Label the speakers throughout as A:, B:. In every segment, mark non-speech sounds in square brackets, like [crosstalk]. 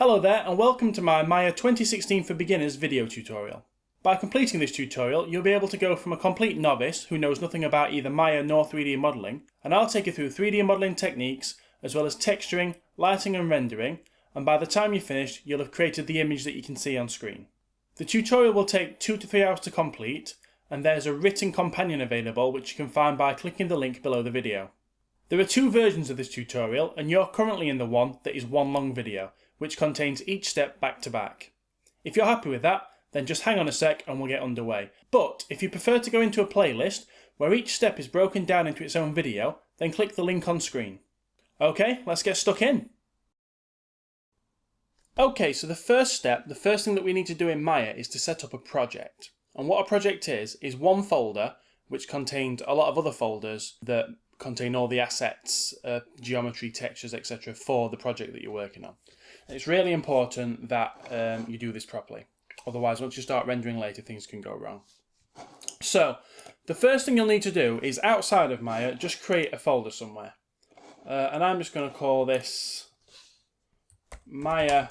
A: Hello there and welcome to my Maya 2016 for Beginners video tutorial. By completing this tutorial you'll be able to go from a complete novice who knows nothing about either Maya nor 3D modelling and I'll take you through 3D modelling techniques as well as texturing, lighting and rendering and by the time you're finished you'll have created the image that you can see on screen. The tutorial will take 2 to 3 hours to complete and there's a written companion available which you can find by clicking the link below the video. There are two versions of this tutorial and you're currently in the one that is one long video which contains each step back to back. If you're happy with that, then just hang on a sec and we'll get underway. But if you prefer to go into a playlist where each step is broken down into its own video, then click the link on screen. Okay, let's get stuck in. Okay, so the first step, the first thing that we need to do in Maya is to set up a project. And what a project is, is one folder which contains a lot of other folders that contain all the assets, uh, geometry, textures, etc. for the project that you're working on. It's really important that um, you do this properly. Otherwise, once you start rendering later, things can go wrong. So, the first thing you'll need to do is outside of Maya, just create a folder somewhere. Uh, and I'm just going to call this Maya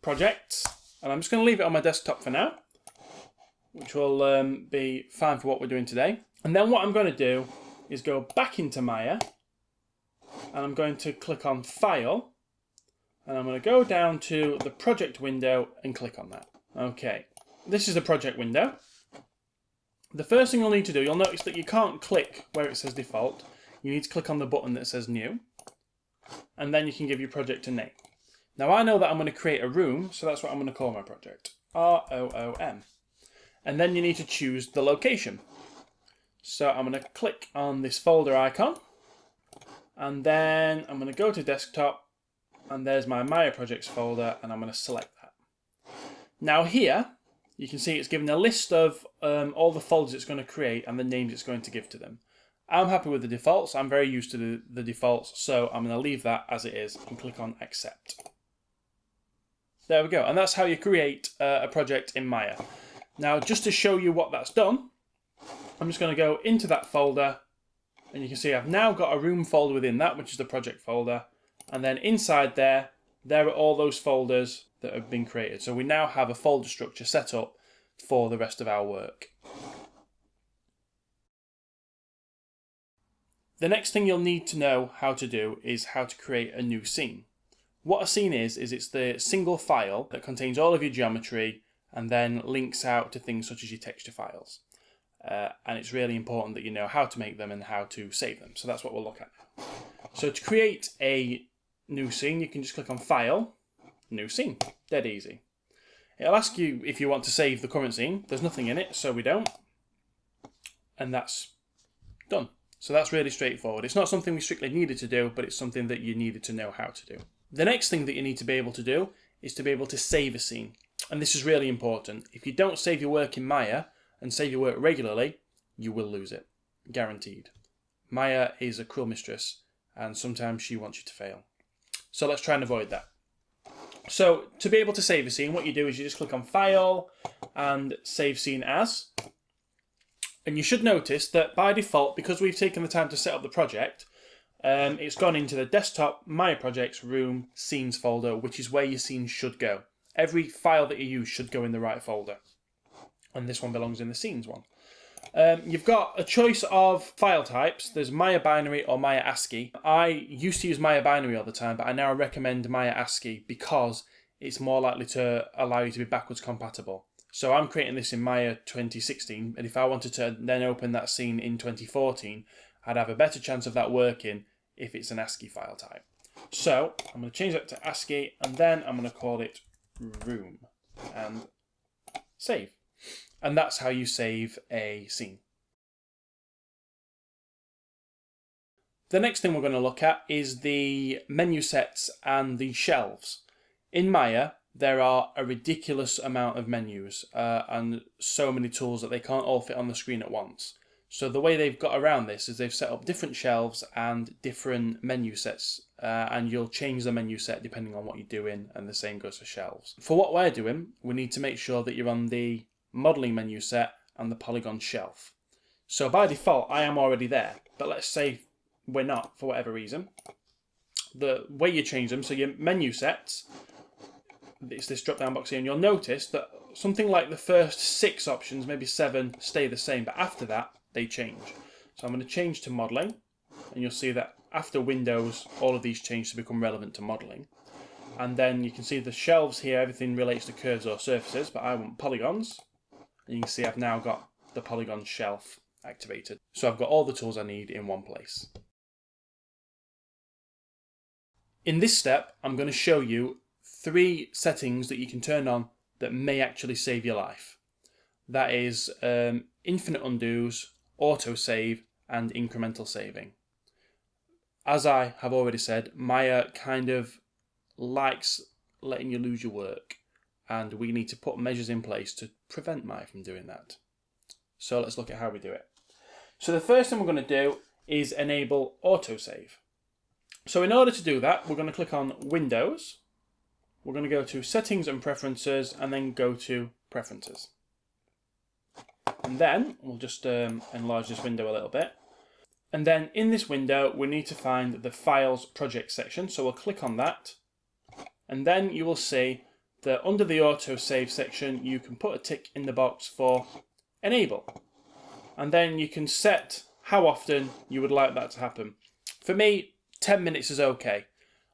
A: projects. And I'm just going to leave it on my desktop for now, which will um, be fine for what we're doing today. And then what I'm going to do is go back into Maya and I'm going to click on File and I'm going to go down to the project window and click on that. Okay, this is the project window. The first thing you'll need to do, you'll notice that you can't click where it says default. You need to click on the button that says new. And then you can give your project a name. Now I know that I'm going to create a room, so that's what I'm going to call my project. R-O-O-M. And then you need to choose the location. So I'm going to click on this folder icon. And then I'm going to go to desktop and there's my Maya projects folder and I'm going to select that. Now here you can see it's given a list of um, all the folders it's going to create and the names it's going to give to them. I'm happy with the defaults, I'm very used to the, the defaults so I'm going to leave that as it is and click on accept. There we go and that's how you create uh, a project in Maya. Now just to show you what that's done I'm just going to go into that folder and you can see I've now got a room folder within that which is the project folder and then inside there, there are all those folders that have been created. So we now have a folder structure set up for the rest of our work. The next thing you'll need to know how to do is how to create a new scene. What a scene is, is it's the single file that contains all of your geometry and then links out to things such as your texture files. Uh, and it's really important that you know how to make them and how to save them. So that's what we'll look at. So to create a new scene, you can just click on File, New Scene. Dead easy. It'll ask you if you want to save the current scene. There's nothing in it, so we don't. And that's done. So that's really straightforward. It's not something we strictly needed to do, but it's something that you needed to know how to do. The next thing that you need to be able to do is to be able to save a scene. And this is really important. If you don't save your work in Maya and save your work regularly, you will lose it. Guaranteed. Maya is a cruel mistress, and sometimes she wants you to fail. So let's try and avoid that. So to be able to save a scene, what you do is you just click on File and Save Scene As. And you should notice that by default, because we've taken the time to set up the project, um, it's gone into the desktop, My Projects, Room, Scenes folder, which is where your scene should go. Every file that you use should go in the right folder. And this one belongs in the Scenes one. Um, you've got a choice of file types. There's Maya binary or Maya ASCII. I used to use Maya binary all the time, but I now recommend Maya ASCII because it's more likely to allow you to be backwards compatible. So I'm creating this in Maya 2016, and if I wanted to then open that scene in 2014, I'd have a better chance of that working if it's an ASCII file type. So I'm going to change that to ASCII, and then I'm going to call it room, and save. And that's how you save a scene. The next thing we're going to look at is the menu sets and the shelves. In Maya, there are a ridiculous amount of menus uh, and so many tools that they can't all fit on the screen at once. So the way they've got around this is they've set up different shelves and different menu sets uh, and you'll change the menu set depending on what you're doing and the same goes for shelves. For what we're doing, we need to make sure that you're on the modeling menu set, and the polygon shelf. So by default, I am already there, but let's say we're not for whatever reason. the way you change them, so your menu sets, it's this drop down box here, and you'll notice that something like the first six options, maybe seven, stay the same, but after that, they change. So I'm going to change to modeling, and you'll see that after Windows, all of these change to become relevant to modeling. And then you can see the shelves here, everything relates to curves or surfaces, but I want polygons. And you can see I've now got the polygon shelf activated. So I've got all the tools I need in one place. In this step, I'm going to show you three settings that you can turn on that may actually save your life. That is um, infinite undos, autosave, and incremental saving. As I have already said, Maya kind of likes letting you lose your work, and we need to put measures in place to prevent Maya from doing that. So let's look at how we do it. So the first thing we're going to do is enable autosave. So in order to do that, we're going to click on Windows, we're going to go to Settings and Preferences and then go to Preferences. And then we'll just um, enlarge this window a little bit. And then in this window, we need to find the Files Project section. So we'll click on that. And then you will see that under the autosave section, you can put a tick in the box for Enable. And then you can set how often you would like that to happen. For me, 10 minutes is okay.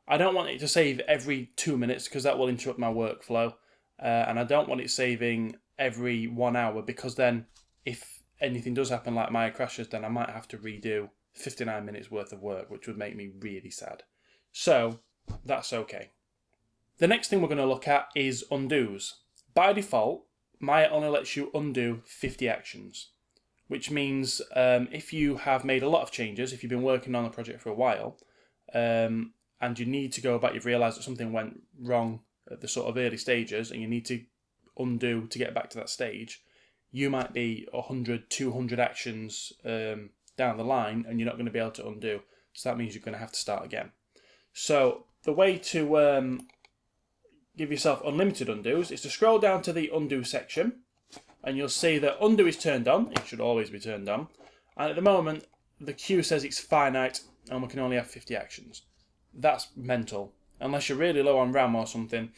A: I don't want it to save every two minutes because that will interrupt my workflow. Uh, and I don't want it saving every one hour because then if anything does happen like Maya crashes, then I might have to redo 59 minutes worth of work, which would make me really sad. So that's okay. The next thing we're going to look at is undos. By default, Maya only lets you undo 50 actions, which means um, if you have made a lot of changes, if you've been working on a project for a while, um, and you need to go back, you've realised that something went wrong at the sort of early stages and you need to undo to get back to that stage, you might be 100, 200 actions um, down the line and you're not going to be able to undo. So that means you're going to have to start again. So the way to um, give yourself unlimited undos is to scroll down to the undo section and you'll see that undo is turned on. It should always be turned on. And at the moment, the queue says it's finite and we can only have 50 actions that's mental. Unless you're really low on RAM or something,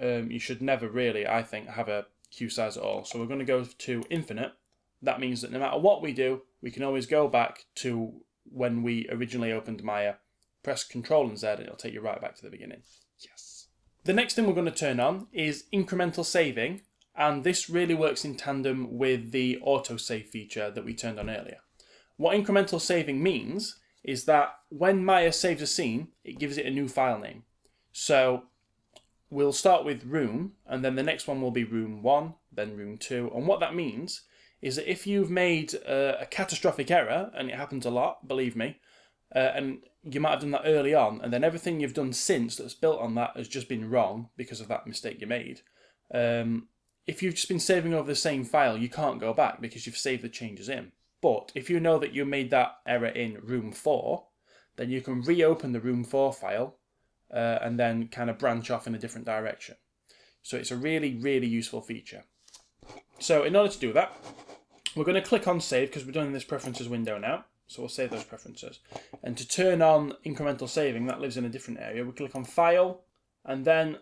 A: um, you should never really, I think, have a queue size at all. So we're going to go to infinite. That means that no matter what we do, we can always go back to when we originally opened Maya. Press Control and Z and it'll take you right back to the beginning. Yes. The next thing we're going to turn on is incremental saving. And this really works in tandem with the autosave feature that we turned on earlier. What incremental saving means is that when Maya saves a scene, it gives it a new file name. So we'll start with room, and then the next one will be room 1, then room 2. And what that means is that if you've made a, a catastrophic error, and it happens a lot, believe me, uh, and you might have done that early on, and then everything you've done since that's built on that has just been wrong because of that mistake you made. Um, if you've just been saving over the same file, you can't go back because you've saved the changes in. But if you know that you made that error in room 4, then you can reopen the room 4 file uh, and then kind of branch off in a different direction. So it's a really, really useful feature. So in order to do that, we're going to click on save because we're doing this preferences window now. So we'll save those preferences. And to turn on incremental saving, that lives in a different area. We click on file and then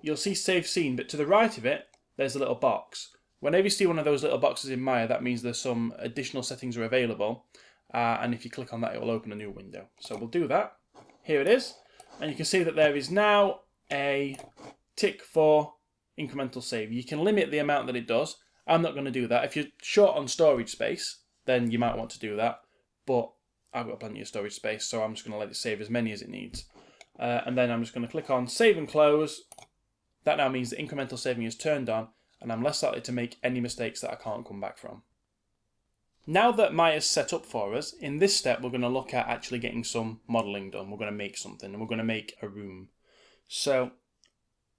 A: you'll see save scene, but to the right of it, there's a little box. Whenever you see one of those little boxes in Maya, that means there's some additional settings are available. Uh, and if you click on that, it will open a new window. So we'll do that. Here it is. And you can see that there is now a tick for incremental save. You can limit the amount that it does. I'm not going to do that. If you're short on storage space, then you might want to do that. But I've got plenty of storage space, so I'm just going to let it save as many as it needs. Uh, and then I'm just going to click on save and close. That now means the incremental saving is turned on and I'm less likely to make any mistakes that I can't come back from. Now that Maya's set up for us, in this step we're going to look at actually getting some modelling done. We're going to make something and we're going to make a room. So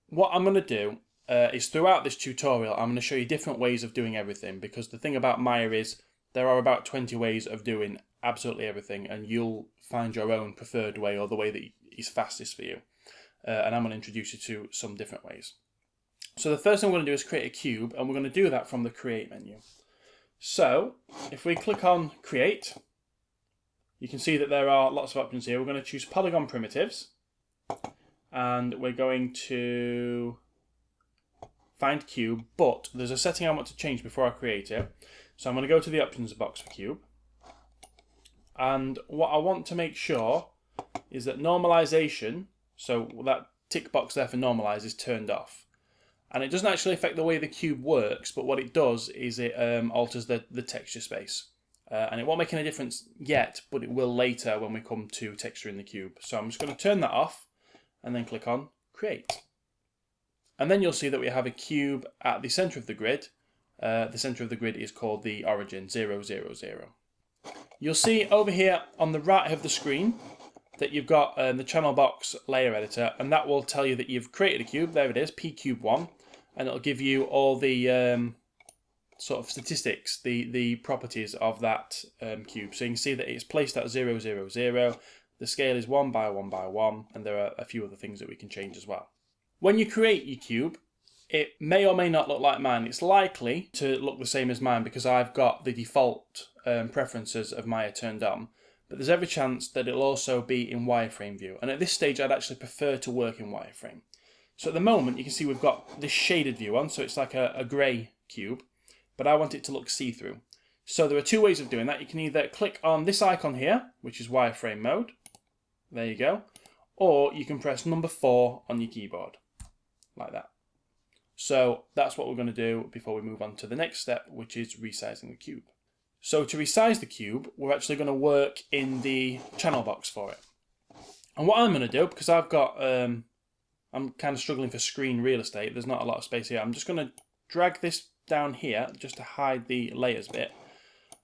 A: what I'm going to do uh, is throughout this tutorial I'm going to show you different ways of doing everything because the thing about Maya is there are about 20 ways of doing absolutely everything and you'll find your own preferred way or the way that is fastest for you. Uh, and I'm going to introduce you to some different ways. So the first thing we're going to do is create a cube, and we're going to do that from the Create menu. So if we click on Create, you can see that there are lots of options here. We're going to choose Polygon Primitives, and we're going to find cube, but there's a setting I want to change before I create it. So I'm going to go to the options box for cube. And what I want to make sure is that normalization, so that tick box there for normalize is turned off. And it doesn't actually affect the way the cube works, but what it does is it um, alters the, the texture space. Uh, and it won't make any difference yet, but it will later when we come to texture in the cube. So I'm just going to turn that off and then click on create. And then you'll see that we have a cube at the center of the grid. Uh, the center of the grid is called the origin 0, 0, 000. You'll see over here on the right of the screen that you've got um, the channel box layer editor and that will tell you that you've created a cube. There it is, pcube1 and it'll give you all the um, sort of statistics, the, the properties of that um, cube. So you can see that it's placed at 000, the scale is 1 by 1 by 1 and there are a few other things that we can change as well. When you create your cube, it may or may not look like mine. It's likely to look the same as mine because I've got the default um, preferences of Maya turned on. But there's every chance that it'll also be in wireframe view. And at this stage, I'd actually prefer to work in wireframe. So at the moment, you can see we've got this shaded view on, so it's like a, a grey cube. But I want it to look see-through. So there are two ways of doing that. You can either click on this icon here, which is wireframe mode. There you go. Or you can press number four on your keyboard like that. So that's what we're going to do before we move on to the next step, which is resizing the cube. So to resize the cube, we're actually going to work in the channel box for it. And what I'm going to do, because I've got, um, I'm kind of struggling for screen real estate, there's not a lot of space here, I'm just going to drag this down here just to hide the layers bit.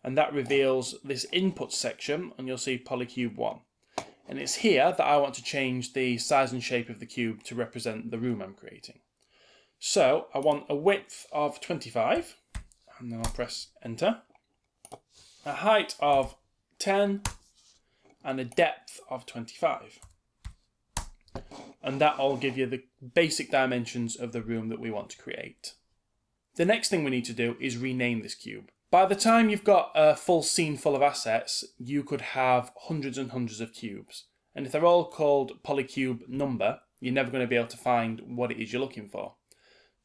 A: And that reveals this input section, and you'll see Polycube 1. And it's here that I want to change the size and shape of the cube to represent the room I'm creating. So I want a width of 25, and then I'll press enter. A height of 10, and a depth of 25. And that'll give you the basic dimensions of the room that we want to create. The next thing we need to do is rename this cube. By the time you've got a full scene full of assets, you could have hundreds and hundreds of cubes. And if they're all called polycube number, you're never going to be able to find what it is you're looking for.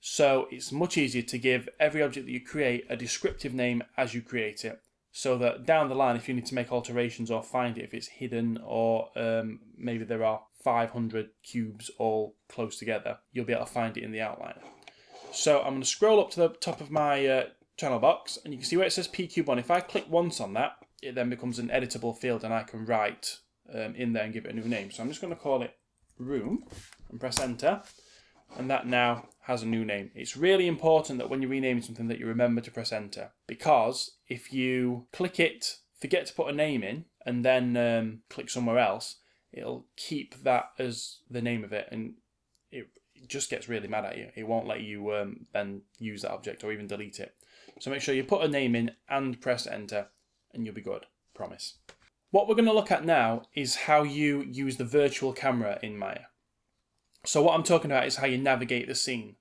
A: So it's much easier to give every object that you create a descriptive name as you create it. So that down the line, if you need to make alterations or find it, if it's hidden or um, maybe there are 500 cubes all close together, you'll be able to find it in the outline. So I'm going to scroll up to the top of my uh, channel box and you can see where it says pcube1. If I click once on that, it then becomes an editable field and I can write um, in there and give it a new name. So I'm just going to call it room and press enter and that now has a new name. It's really important that when you're renaming something that you remember to press enter because if you click it, forget to put a name in and then um, click somewhere else, it'll keep that as the name of it and it, just gets really mad at you. It won't let you um, then use that object or even delete it. So make sure you put a name in and press enter and you'll be good, promise. What we're going to look at now is how you use the virtual camera in Maya. So what I'm talking about is how you navigate the scene.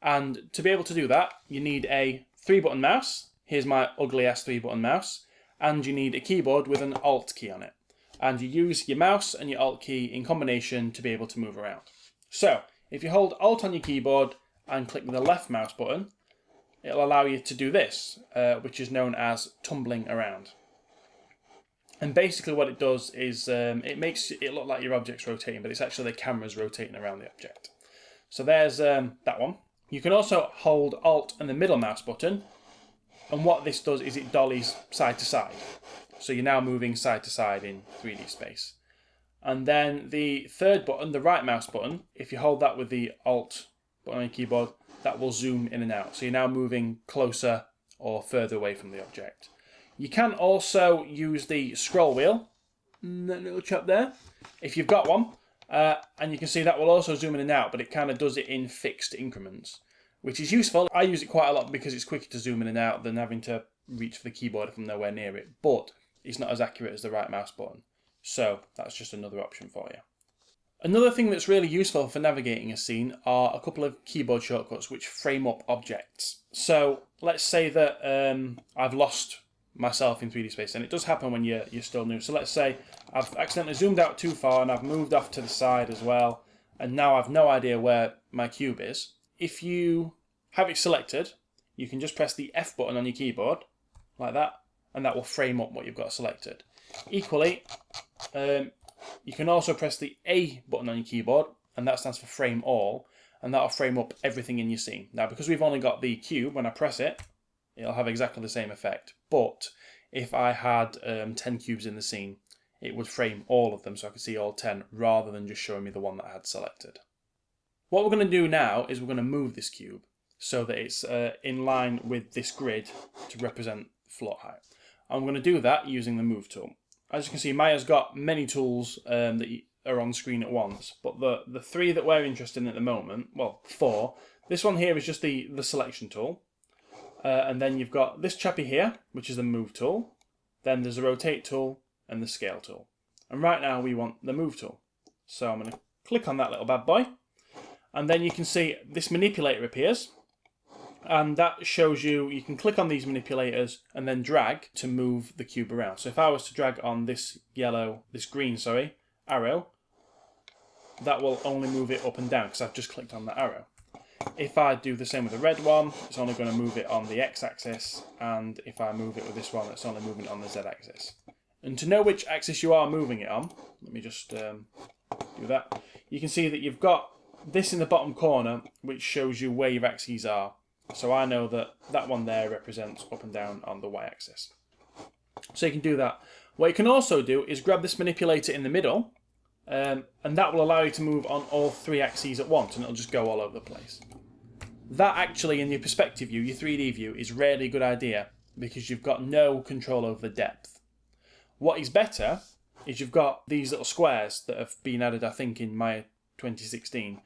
A: And to be able to do that, you need a three button mouse. Here's my ugly ass three button mouse. And you need a keyboard with an alt key on it. And you use your mouse and your alt key in combination to be able to move around. So if you hold alt on your keyboard and click the left mouse button, it'll allow you to do this, uh, which is known as tumbling around. And basically what it does is um, it makes it look like your object's rotating, but it's actually the camera's rotating around the object. So there's um, that one. You can also hold Alt and the middle mouse button, and what this does is it dollies side to side. So you're now moving side to side in 3D space. And then the third button, the right mouse button, if you hold that with the Alt button on your keyboard, that will zoom in and out. So you're now moving closer or further away from the object. You can also use the scroll wheel, that little chap there, if you've got one. Uh, and you can see that will also zoom in and out, but it kind of does it in fixed increments, which is useful. I use it quite a lot because it's quicker to zoom in and out than having to reach for the keyboard I'm nowhere near it, but it's not as accurate as the right mouse button. So that's just another option for you. Another thing that's really useful for navigating a scene are a couple of keyboard shortcuts which frame up objects. So let's say that um, I've lost myself in 3D space, and it does happen when you're, you're still new. So let's say I've accidentally zoomed out too far and I've moved off to the side as well, and now I've no idea where my cube is. If you have it selected, you can just press the F button on your keyboard, like that, and that will frame up what you've got selected. Equally, um, you can also press the A button on your keyboard, and that stands for frame all, and that'll frame up everything in your scene. Now, because we've only got the cube, when I press it, it'll have exactly the same effect. But if I had um, 10 cubes in the scene, it would frame all of them so I could see all 10 rather than just showing me the one that I had selected. What we're going to do now is we're going to move this cube so that it's uh, in line with this grid to represent floor height. I'm going to do that using the move tool. As you can see, Maya's got many tools um, that are on screen at once, but the, the three that we're interested in at the moment, well, four. This one here is just the, the selection tool. Uh, and then you've got this chappy here, which is the move tool. Then there's the rotate tool and the scale tool. And right now we want the move tool. So I'm going to click on that little bad boy. And then you can see this manipulator appears. And that shows you, you can click on these manipulators and then drag to move the cube around. So if I was to drag on this yellow, this green, sorry, arrow, that will only move it up and down because I've just clicked on the arrow. If I do the same with the red one, it's only going to move it on the x-axis, and if I move it with this one, it's only moving it on the z-axis. And to know which axis you are moving it on, let me just um, do that. You can see that you've got this in the bottom corner, which shows you where your axes are. So I know that that one there represents up and down on the y-axis. So you can do that. What you can also do is grab this manipulator in the middle, um, and that will allow you to move on all three axes at once, and it'll just go all over the place. That actually, in your perspective view, your 3D view, is rarely a good idea because you've got no control over the depth. What is better is you've got these little squares that have been added, I think, in Maya 2016.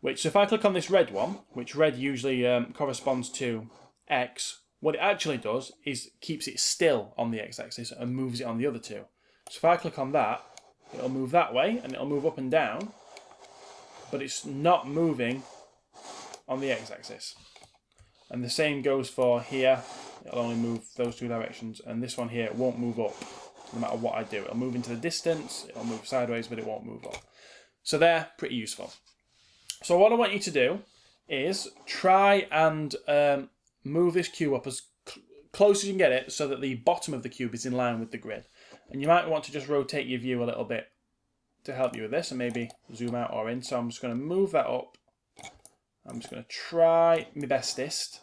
A: Which, so if I click on this red one, which red usually um, corresponds to X, what it actually does is keeps it still on the X-axis and moves it on the other two. So if I click on that, it'll move that way and it'll move up and down, but it's not moving on the X-axis. And the same goes for here, it'll only move those two directions, and this one here won't move up no matter what I do. It'll move into the distance, it'll move sideways, but it won't move up. So they're pretty useful. So what I want you to do is try and um, move this cube up as cl close as you can get it so that the bottom of the cube is in line with the grid. And you might want to just rotate your view a little bit to help you with this and maybe zoom out or in. So I'm just going to move that up. I'm just going to try my bestest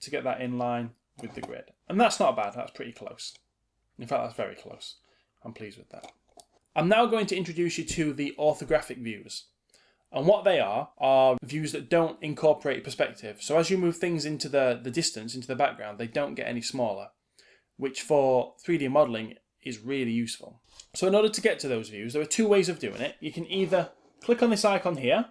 A: to get that in line with the grid. And that's not bad, that's pretty close. In fact, that's very close. I'm pleased with that. I'm now going to introduce you to the orthographic views. And what they are, are views that don't incorporate perspective. So as you move things into the, the distance, into the background, they don't get any smaller, which for 3D modelling is really useful. So in order to get to those views, there are two ways of doing it. You can either click on this icon here,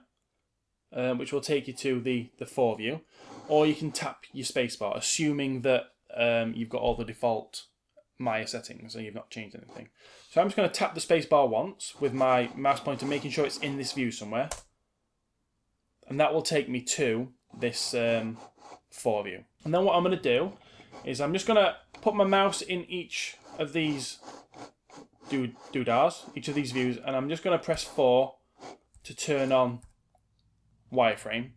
A: um, which will take you to the, the 4 view, or you can tap your spacebar, assuming that um, you've got all the default Maya settings and you've not changed anything. So I'm just going to tap the spacebar once with my mouse pointer, making sure it's in this view somewhere. And that will take me to this um, 4 view. And then what I'm going to do is I'm just going to put my mouse in each of these do doodahs, each of these views, and I'm just going to press 4 to turn on wireframe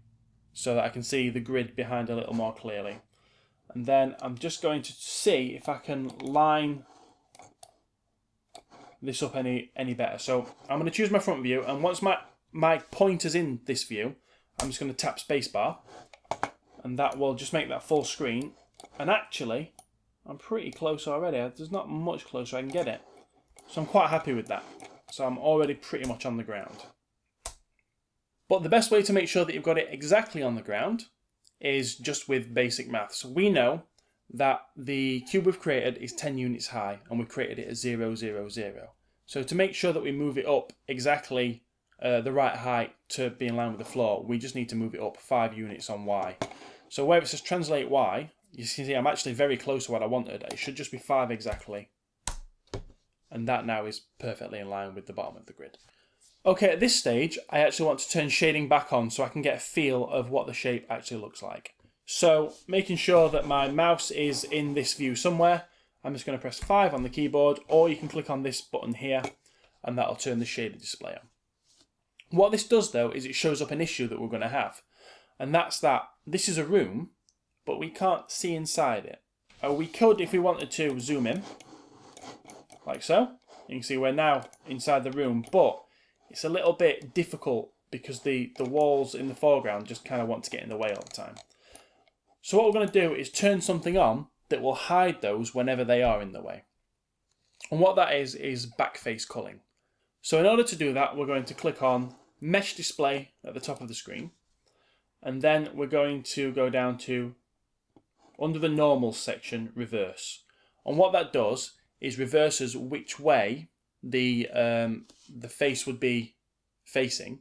A: so that I can see the grid behind a little more clearly. And then I'm just going to see if I can line this up any any better. So I'm going to choose my front view, and once my, my pointer's in this view, I'm just going to tap spacebar, and that will just make that full screen. And actually, I'm pretty close already. There's not much closer I can get it. So I'm quite happy with that. So I'm already pretty much on the ground. But the best way to make sure that you've got it exactly on the ground is just with basic maths. We know that the cube we've created is 10 units high and we've created it at 0, 0, 0. So to make sure that we move it up exactly uh, the right height to be in line with the floor, we just need to move it up 5 units on Y. So where it says translate Y, you can see I'm actually very close to what I wanted. It should just be 5 exactly. And that now is perfectly in line with the bottom of the grid. Okay, at this stage, I actually want to turn shading back on so I can get a feel of what the shape actually looks like. So, making sure that my mouse is in this view somewhere, I'm just going to press 5 on the keyboard, or you can click on this button here, and that'll turn the shader display on. What this does though is it shows up an issue that we're going to have. And that's that this is a room, but we can't see inside it. Uh, we could, if we wanted to, zoom in, like so. You can see we're now inside the room, but it's a little bit difficult because the, the walls in the foreground just kind of want to get in the way all the time. So what we're going to do is turn something on that will hide those whenever they are in the way. And what that is, is backface culling. So in order to do that, we're going to click on Mesh Display at the top of the screen. And then we're going to go down to, under the Normal section, Reverse. And what that does is reverses which way the um, the face would be facing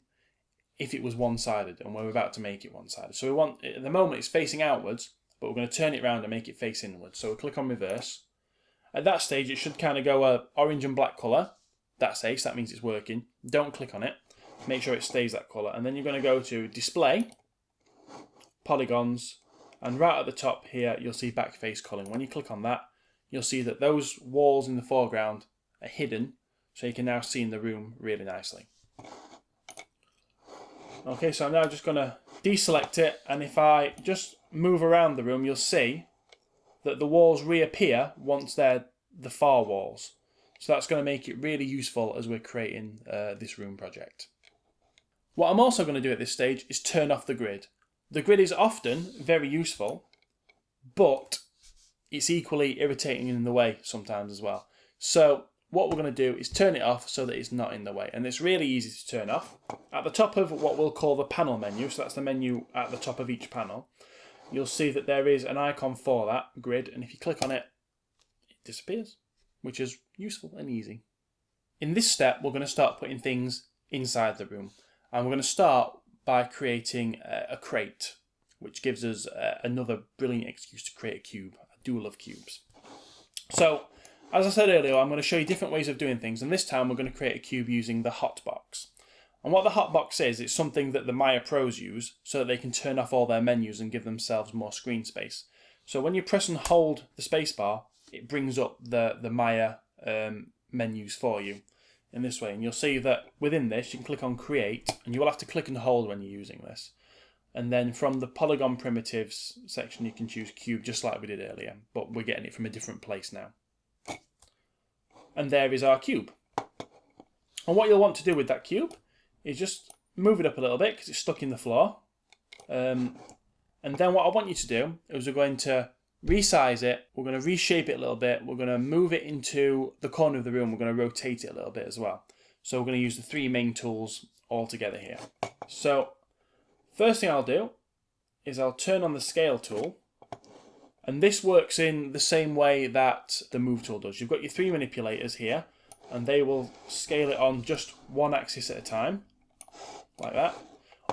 A: if it was one-sided and we're about to make it one-sided. So we want, at the moment it's facing outwards, but we're going to turn it around and make it face inwards. So we click on reverse. At that stage it should kind of go a orange and black colour. That's ace, that means it's working. Don't click on it. Make sure it stays that colour. And then you're going to go to display, polygons, and right at the top here you'll see backface culling. When you click on that, you'll see that those walls in the foreground are hidden so you can now see in the room really nicely. Okay, so I'm now just going to deselect it and if I just move around the room you'll see that the walls reappear once they're the far walls. So that's going to make it really useful as we're creating uh, this room project. What I'm also going to do at this stage is turn off the grid. The grid is often very useful, but it's equally irritating in the way sometimes as well. So what we're going to do is turn it off so that it's not in the way. And it's really easy to turn off. At the top of what we'll call the panel menu, so that's the menu at the top of each panel, you'll see that there is an icon for that grid. And if you click on it, it disappears, which is useful and easy. In this step, we're going to start putting things inside the room. And we're going to start by creating a, crate, which gives us uh, another brilliant excuse to create a cube. I do love cubes. So as I said earlier, I'm going to show you different ways of doing things, and this time we're going to create a cube using the hotbox. And what the hotbox is, it's something that the Maya pros use so that they can turn off all their menus and give themselves more screen space. So when you press and hold the spacebar, it brings up the, the Maya um, menus for you in this way. And you'll see that within this, you can click on create, and you will have to click and hold when you're using this. And then from the polygon primitives section, you can choose cube just like we did earlier, but we're getting it from a different place now and there is our cube. And what you'll want to do with that cube is just move it up a little bit because it's stuck in the floor. Um, and then what I want you to do is we're going to resize it, we're going to reshape it a little bit, we're going to move it into the corner of the room, we're going to rotate it a little bit as well. So we're going to use the three main tools all together here. So first thing I'll do is I'll turn on the scale tool and this works in the same way that the move tool does. You've got your three manipulators here, and they will scale it on just one axis at a time, like that.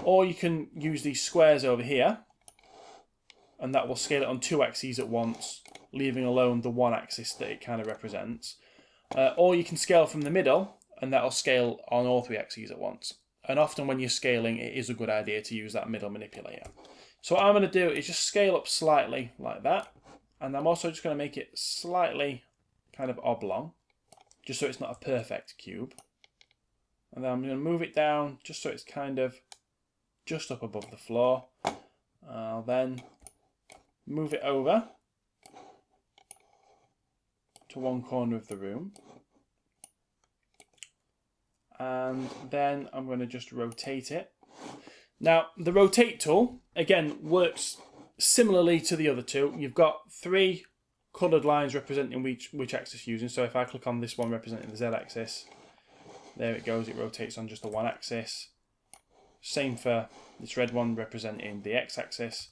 A: Or you can use these squares over here, and that will scale it on two axes at once, leaving alone the one axis that it kind of represents. Uh, or you can scale from the middle, and that'll scale on all three axes at once. And often when you're scaling, it is a good idea to use that middle manipulator. So what I'm going to do is just scale up slightly like that. And I'm also just going to make it slightly kind of oblong, just so it's not a perfect cube. And then I'm going to move it down just so it's kind of just up above the floor. I'll then move it over to one corner of the room. And then I'm going to just rotate it now, the rotate tool, again, works similarly to the other two. You've got three coloured lines representing which, which axis you're using. So if I click on this one representing the z-axis, there it goes, it rotates on just the one axis. Same for this red one representing the x-axis.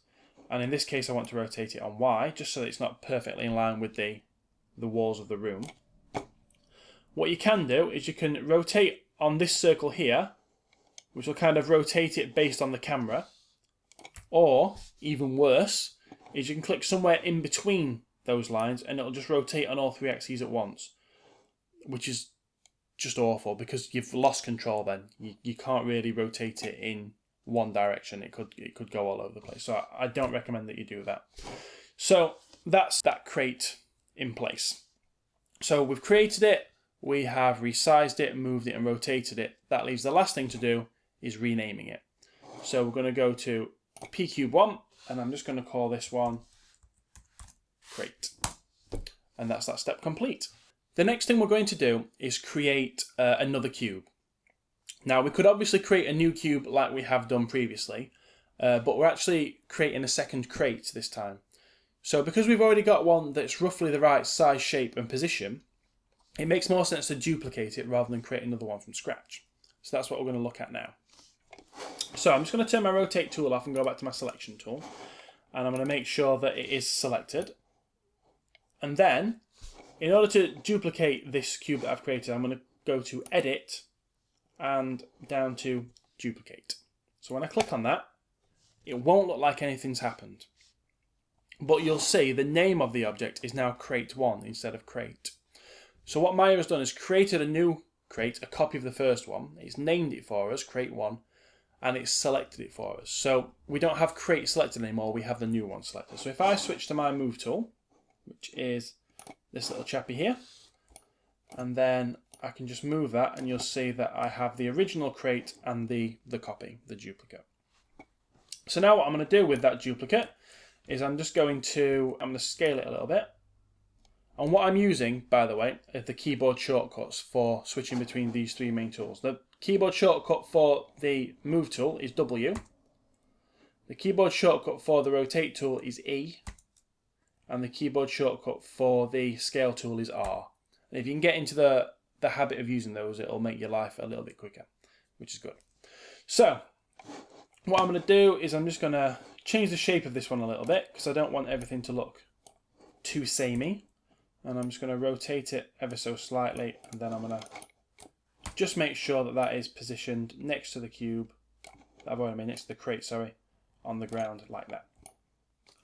A: And in this case, I want to rotate it on y, just so that it's not perfectly in line with the, the walls of the room. What you can do is you can rotate on this circle here, which will kind of rotate it based on the camera. Or, even worse, is you can click somewhere in between those lines and it'll just rotate on all three axes at once. Which is just awful because you've lost control then. You, you can't really rotate it in one direction. It could it could go all over the place. So I, I don't recommend that you do that. So that's that crate in place. So we've created it, we have resized it, moved it and rotated it. That leaves the last thing to do is renaming it. So we're going to go to pcube1 and I'm just going to call this one crate. And that's that step complete. The next thing we're going to do is create uh, another cube. Now we could obviously create a new cube like we have done previously, uh, but we're actually creating a second crate this time. So because we've already got one that's roughly the right size, shape and position, it makes more sense to duplicate it rather than create another one from scratch. So that's what we're going to look at now. So I'm just going to turn my rotate tool off and go back to my selection tool. And I'm going to make sure that it is selected. And then, in order to duplicate this cube that I've created, I'm going to go to Edit and down to Duplicate. So when I click on that, it won't look like anything's happened. But you'll see the name of the object is now crate1 instead of crate. So what Maya has done is created a new crate, a copy of the first one. It's named it for us, crate1, and it's selected it for us. So we don't have create selected anymore, we have the new one selected. So if I switch to my move tool, which is this little chappy here, and then I can just move that and you'll see that I have the original crate and the, the copy, the duplicate. So now what I'm going to do with that duplicate is I'm just going to, I'm going to scale it a little bit. And what I'm using, by the way, is the keyboard shortcuts for switching between these three main tools. The keyboard shortcut for the move tool is W. The keyboard shortcut for the rotate tool is E. And the keyboard shortcut for the scale tool is R. And if you can get into the, the habit of using those, it'll make your life a little bit quicker, which is good. So, what I'm going to do is I'm just going to change the shape of this one a little bit because I don't want everything to look too samey. And I'm just going to rotate it ever so slightly and then I'm going to just make sure that that is positioned next to the cube. I've already made next to the crate, sorry, on the ground like that.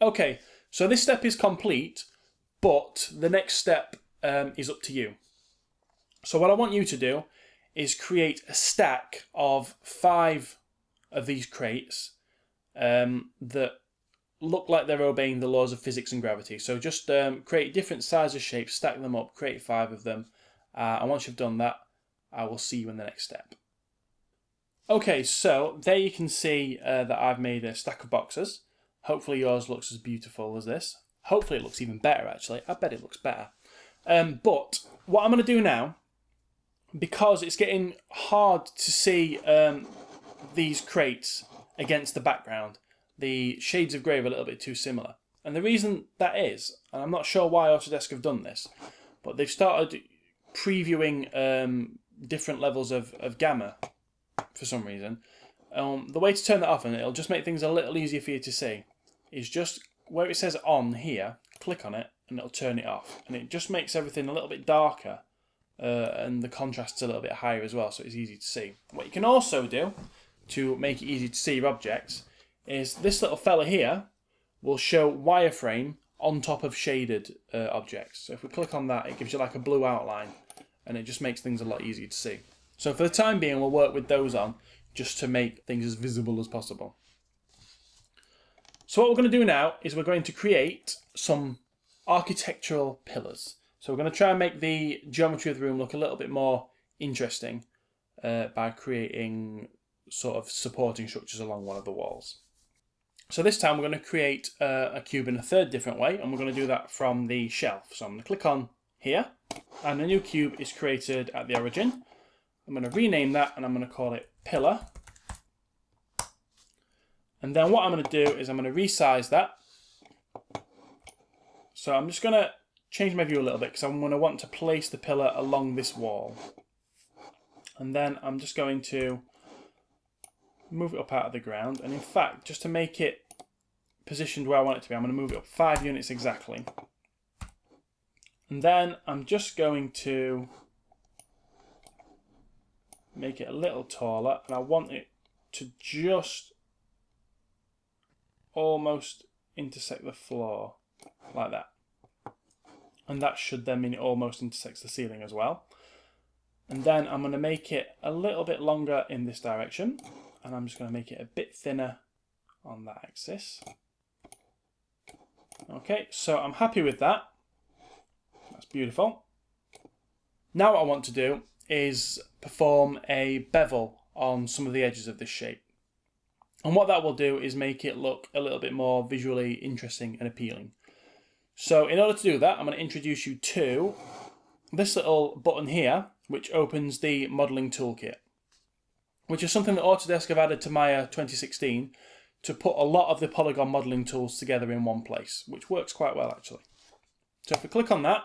A: Okay, so this step is complete, but the next step um, is up to you. So what I want you to do is create a stack of five of these crates um, that look like they're obeying the laws of physics and gravity. So just um, create different sizes, shapes, stack them up, create five of them. Uh, and once you've done that, I will see you in the next step. Okay, so there you can see uh, that I've made a stack of boxes. Hopefully yours looks as beautiful as this. Hopefully it looks even better, actually. I bet it looks better. Um, but what I'm going to do now, because it's getting hard to see um, these crates against the background, the shades of grey are a little bit too similar. And the reason that is, and I'm not sure why Autodesk have done this, but they've started previewing um, different levels of, of gamma for some reason. Um, the way to turn that off, and it'll just make things a little easier for you to see, is just where it says on here, click on it, and it'll turn it off. And it just makes everything a little bit darker, uh, and the contrast's a little bit higher as well, so it's easy to see. What you can also do to make it easy to see your objects is this little fella here will show wireframe on top of shaded uh, objects. So if we click on that, it gives you like a blue outline and it just makes things a lot easier to see. So for the time being, we'll work with those on just to make things as visible as possible. So what we're going to do now is we're going to create some architectural pillars. So we're going to try and make the geometry of the room look a little bit more interesting uh, by creating sort of supporting structures along one of the walls. So this time we're going to create uh, a cube in a third different way and we're going to do that from the shelf. So I'm going to click on here and a new cube is created at the origin. I'm going to rename that and I'm going to call it pillar. And then what I'm going to do is I'm going to resize that. So I'm just going to change my view a little bit because I'm going to want to place the pillar along this wall. And then I'm just going to move it up out of the ground. And in fact, just to make it positioned where I want it to be, I'm going to move it up five units exactly. And then I'm just going to make it a little taller and I want it to just almost intersect the floor like that. And that should then mean it almost intersects the ceiling as well. And then I'm going to make it a little bit longer in this direction and I'm just going to make it a bit thinner on that axis. Okay, so I'm happy with that. Beautiful. Now what I want to do is perform a bevel on some of the edges of this shape. And what that will do is make it look a little bit more visually interesting and appealing. So in order to do that, I'm going to introduce you to this little button here, which opens the modelling toolkit, which is something that Autodesk have added to Maya uh, 2016 to put a lot of the polygon modelling tools together in one place, which works quite well actually. So if we click on that,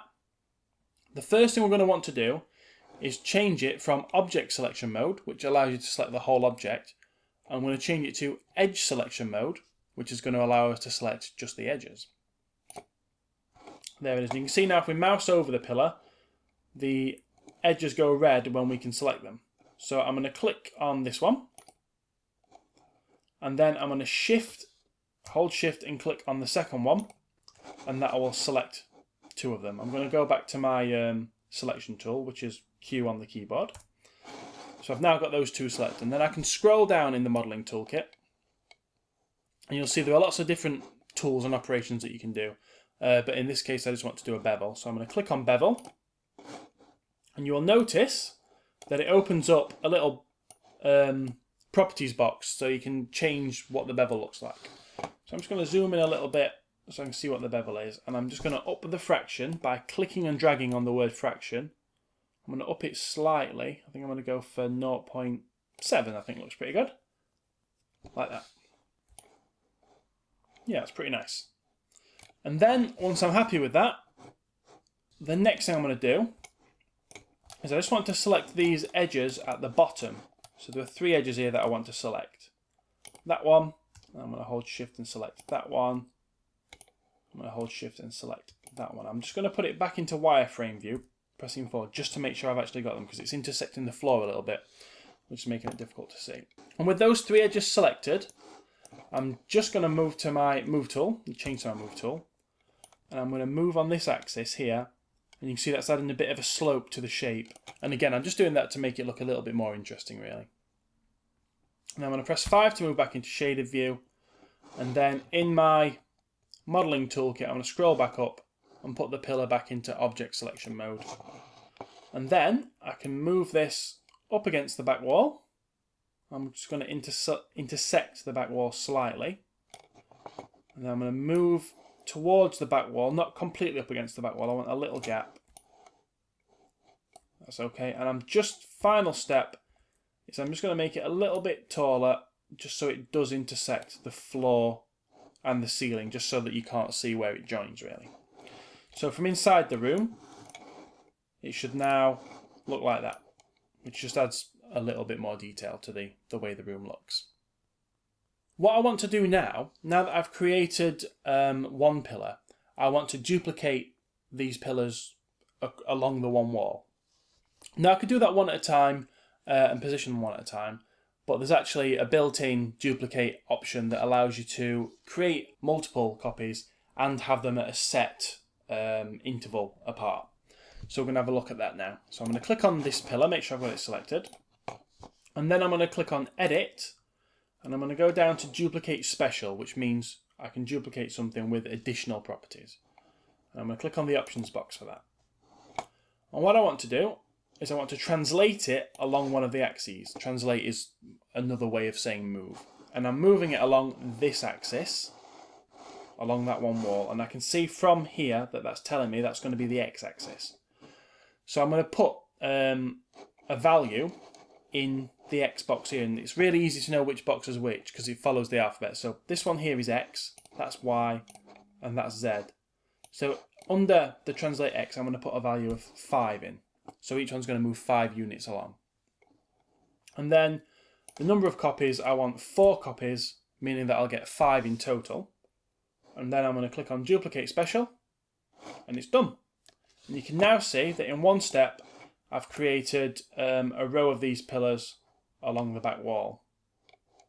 A: the first thing we're going to want to do is change it from object selection mode, which allows you to select the whole object. I'm going to change it to edge selection mode, which is going to allow us to select just the edges. There it is. You can see now if we mouse over the pillar, the edges go red when we can select them. So I'm going to click on this one. And then I'm going to shift, hold shift and click on the second one. And that will select two of them. I'm going to go back to my um, selection tool, which is Q on the keyboard. So I've now got those two selected. And then I can scroll down in the modelling toolkit. And you'll see there are lots of different tools and operations that you can do. Uh, but in this case, I just want to do a bevel. So I'm going to click on bevel. And you will notice that it opens up a little um, properties box so you can change what the bevel looks like. So I'm just going to zoom in a little bit so I can see what the bevel is. And I'm just going to up the fraction by clicking and dragging on the word fraction. I'm going to up it slightly. I think I'm going to go for 0.7, I think looks pretty good. Like that. Yeah, it's pretty nice. And then, once I'm happy with that, the next thing I'm going to do is I just want to select these edges at the bottom. So there are three edges here that I want to select. That one, I'm going to hold shift and select that one. I'm going to hold shift and select that one. I'm just going to put it back into wireframe view, pressing forward, just to make sure I've actually got them because it's intersecting the floor a little bit, which is making it difficult to see. And with those three edges selected, I'm just going to move to my move tool, change to my move tool, and I'm going to move on this axis here, and you can see that's adding a bit of a slope to the shape. And again, I'm just doing that to make it look a little bit more interesting, really. And I'm going to press 5 to move back into shaded view, and then in my modeling toolkit, I'm going to scroll back up and put the pillar back into object selection mode. And then I can move this up against the back wall. I'm just going to interse intersect the back wall slightly. And then I'm going to move towards the back wall, not completely up against the back wall. I want a little gap. That's okay. And I'm just, final step, is I'm just going to make it a little bit taller, just so it does intersect the floor and the ceiling just so that you can't see where it joins really. So from inside the room, it should now look like that, which just adds a little bit more detail to the, the way the room looks. What I want to do now, now that I've created um, one pillar, I want to duplicate these pillars along the one wall. Now I could do that one at a time uh, and position one at a time, but there's actually a built-in duplicate option that allows you to create multiple copies and have them at a set um, interval apart. So we're going to have a look at that now. So I'm going to click on this pillar, make sure I've got it selected. And then I'm going to click on Edit, and I'm going to go down to Duplicate Special, which means I can duplicate something with additional properties. And I'm going to click on the options box for that. And what I want to do is I want to translate it along one of the axes. Translate is another way of saying move. And I'm moving it along this axis, along that one wall. And I can see from here that that's telling me that's going to be the x-axis. So I'm going to put um, a value in the x box here. And it's really easy to know which box is which because it follows the alphabet. So this one here is x, that's y, and that's z. So under the translate x, I'm going to put a value of 5 in. So each one's going to move five units along. And then the number of copies, I want four copies, meaning that I'll get five in total. And then I'm going to click on duplicate special and it's done. And you can now see that in one step, I've created um, a row of these pillars along the back wall,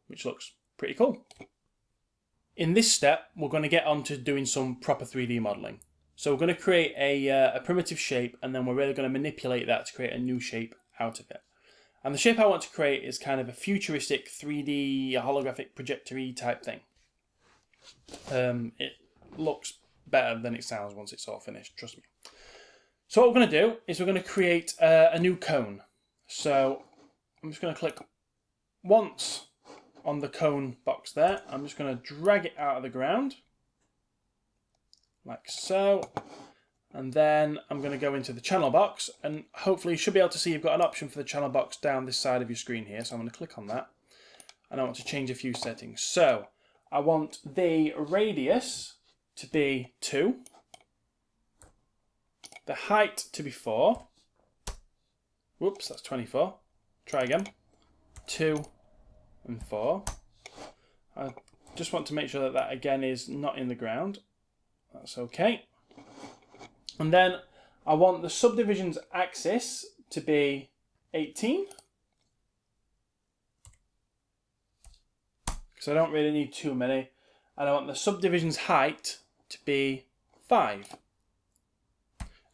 A: which looks pretty cool. In this step, we're going to get on to doing some proper 3D modelling. So we're going to create a, uh, a primitive shape and then we're really going to manipulate that to create a new shape out of it. And the shape I want to create is kind of a futuristic 3D holographic projectory type thing. Um, it looks better than it sounds once it's all finished, trust me. So what we're going to do is we're going to create uh, a new cone. So I'm just going to click once on the cone box there, I'm just going to drag it out of the ground, like so. And then I'm going to go into the channel box and hopefully you should be able to see you've got an option for the channel box down this side of your screen here. So I'm going to click on that and I want to change a few settings. So I want the radius to be 2, the height to be 4, whoops, that's 24, try again, 2 and 4. I just want to make sure that that again is not in the ground. That's okay. And then I want the subdivisions axis to be 18. Because I don't really need too many. And I want the subdivisions height to be 5.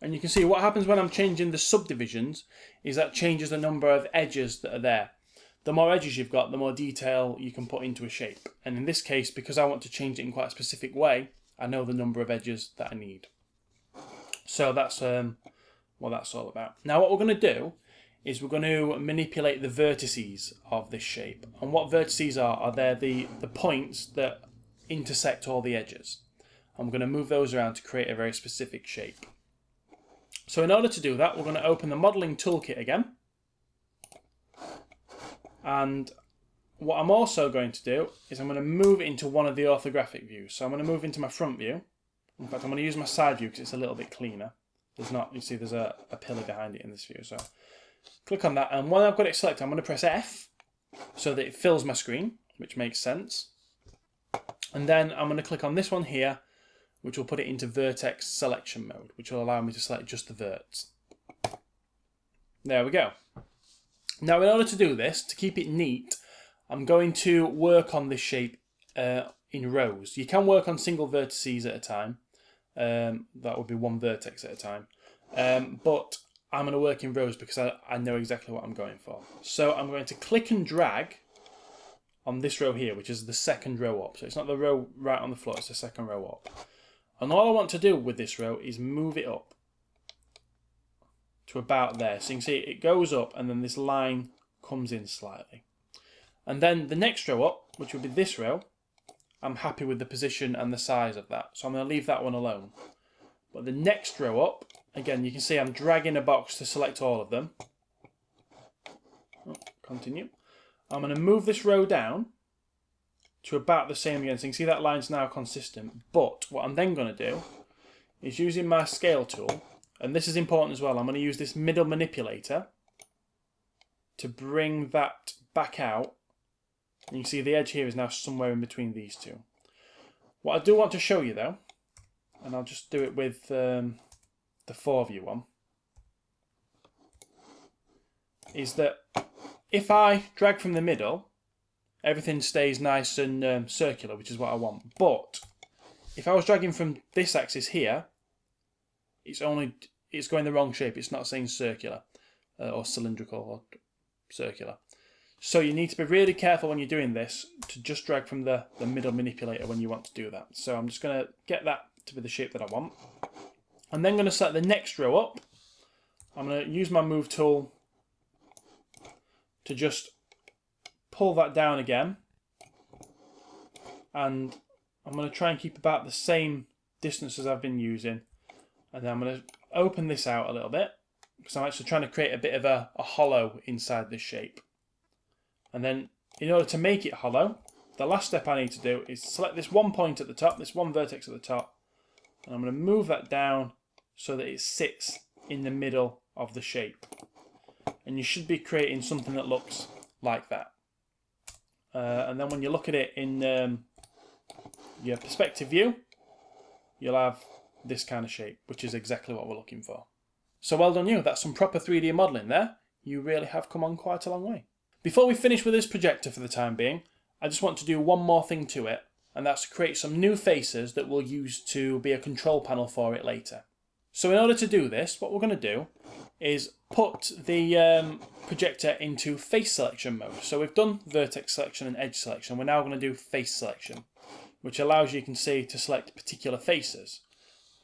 A: And you can see what happens when I'm changing the subdivisions is that changes the number of edges that are there. The more edges you've got, the more detail you can put into a shape. And in this case, because I want to change it in quite a specific way, I know the number of edges that I need. So that's um, what that's all about. Now what we're going to do is we're going to manipulate the vertices of this shape. And what vertices are, are they're the, the points that intersect all the edges. And we're going to move those around to create a very specific shape. So in order to do that, we're going to open the modelling toolkit again. And what I'm also going to do is I'm going to move into one of the orthographic views. So I'm going to move into my front view. In fact, I'm going to use my side view because it's a little bit cleaner. There's not, you see, there's a, a pillar behind it in this view. So click on that. And when I've got it selected, I'm going to press F so that it fills my screen, which makes sense. And then I'm going to click on this one here, which will put it into vertex selection mode, which will allow me to select just the verts. There we go. Now, in order to do this, to keep it neat, I'm going to work on this shape uh, in rows. You can work on single vertices at a time, um, that would be one vertex at a time. Um, but I'm going to work in rows because I, I know exactly what I'm going for. So I'm going to click and drag on this row here, which is the second row up. So it's not the row right on the floor, it's the second row up. And all I want to do with this row is move it up to about there. So you can see it goes up and then this line comes in slightly. And then the next row up, which would be this row, I'm happy with the position and the size of that. So I'm going to leave that one alone. But the next row up, again, you can see I'm dragging a box to select all of them. Oh, continue. I'm going to move this row down to about the same again. So you can see that line's now consistent. But what I'm then going to do is using my scale tool, and this is important as well, I'm going to use this middle manipulator to bring that back out and can see the edge here is now somewhere in between these two. What I do want to show you though, and I'll just do it with um, the 4-view one, is that if I drag from the middle, everything stays nice and um, circular, which is what I want. But if I was dragging from this axis here, it's only it's going the wrong shape. It's not saying circular uh, or cylindrical or circular. So you need to be really careful when you're doing this to just drag from the, the middle manipulator when you want to do that. So I'm just going to get that to be the shape that I want. I'm then going to set the next row up. I'm going to use my move tool to just pull that down again. And I'm going to try and keep about the same distance as I've been using. And then I'm going to open this out a little bit because I'm actually trying to create a bit of a, a hollow inside this shape. And then in order to make it hollow, the last step I need to do is select this one point at the top, this one vertex at the top, and I'm going to move that down so that it sits in the middle of the shape. And you should be creating something that looks like that. Uh, and then when you look at it in um, your perspective view, you'll have this kind of shape, which is exactly what we're looking for. So well done you, that's some proper 3D modelling there. You really have come on quite a long way. Before we finish with this projector for the time being, I just want to do one more thing to it, and that's to create some new faces that we'll use to be a control panel for it later. So in order to do this, what we're going to do is put the um, projector into face selection mode. So we've done vertex selection and edge selection. We're now going to do face selection, which allows you, you can see, to select particular faces.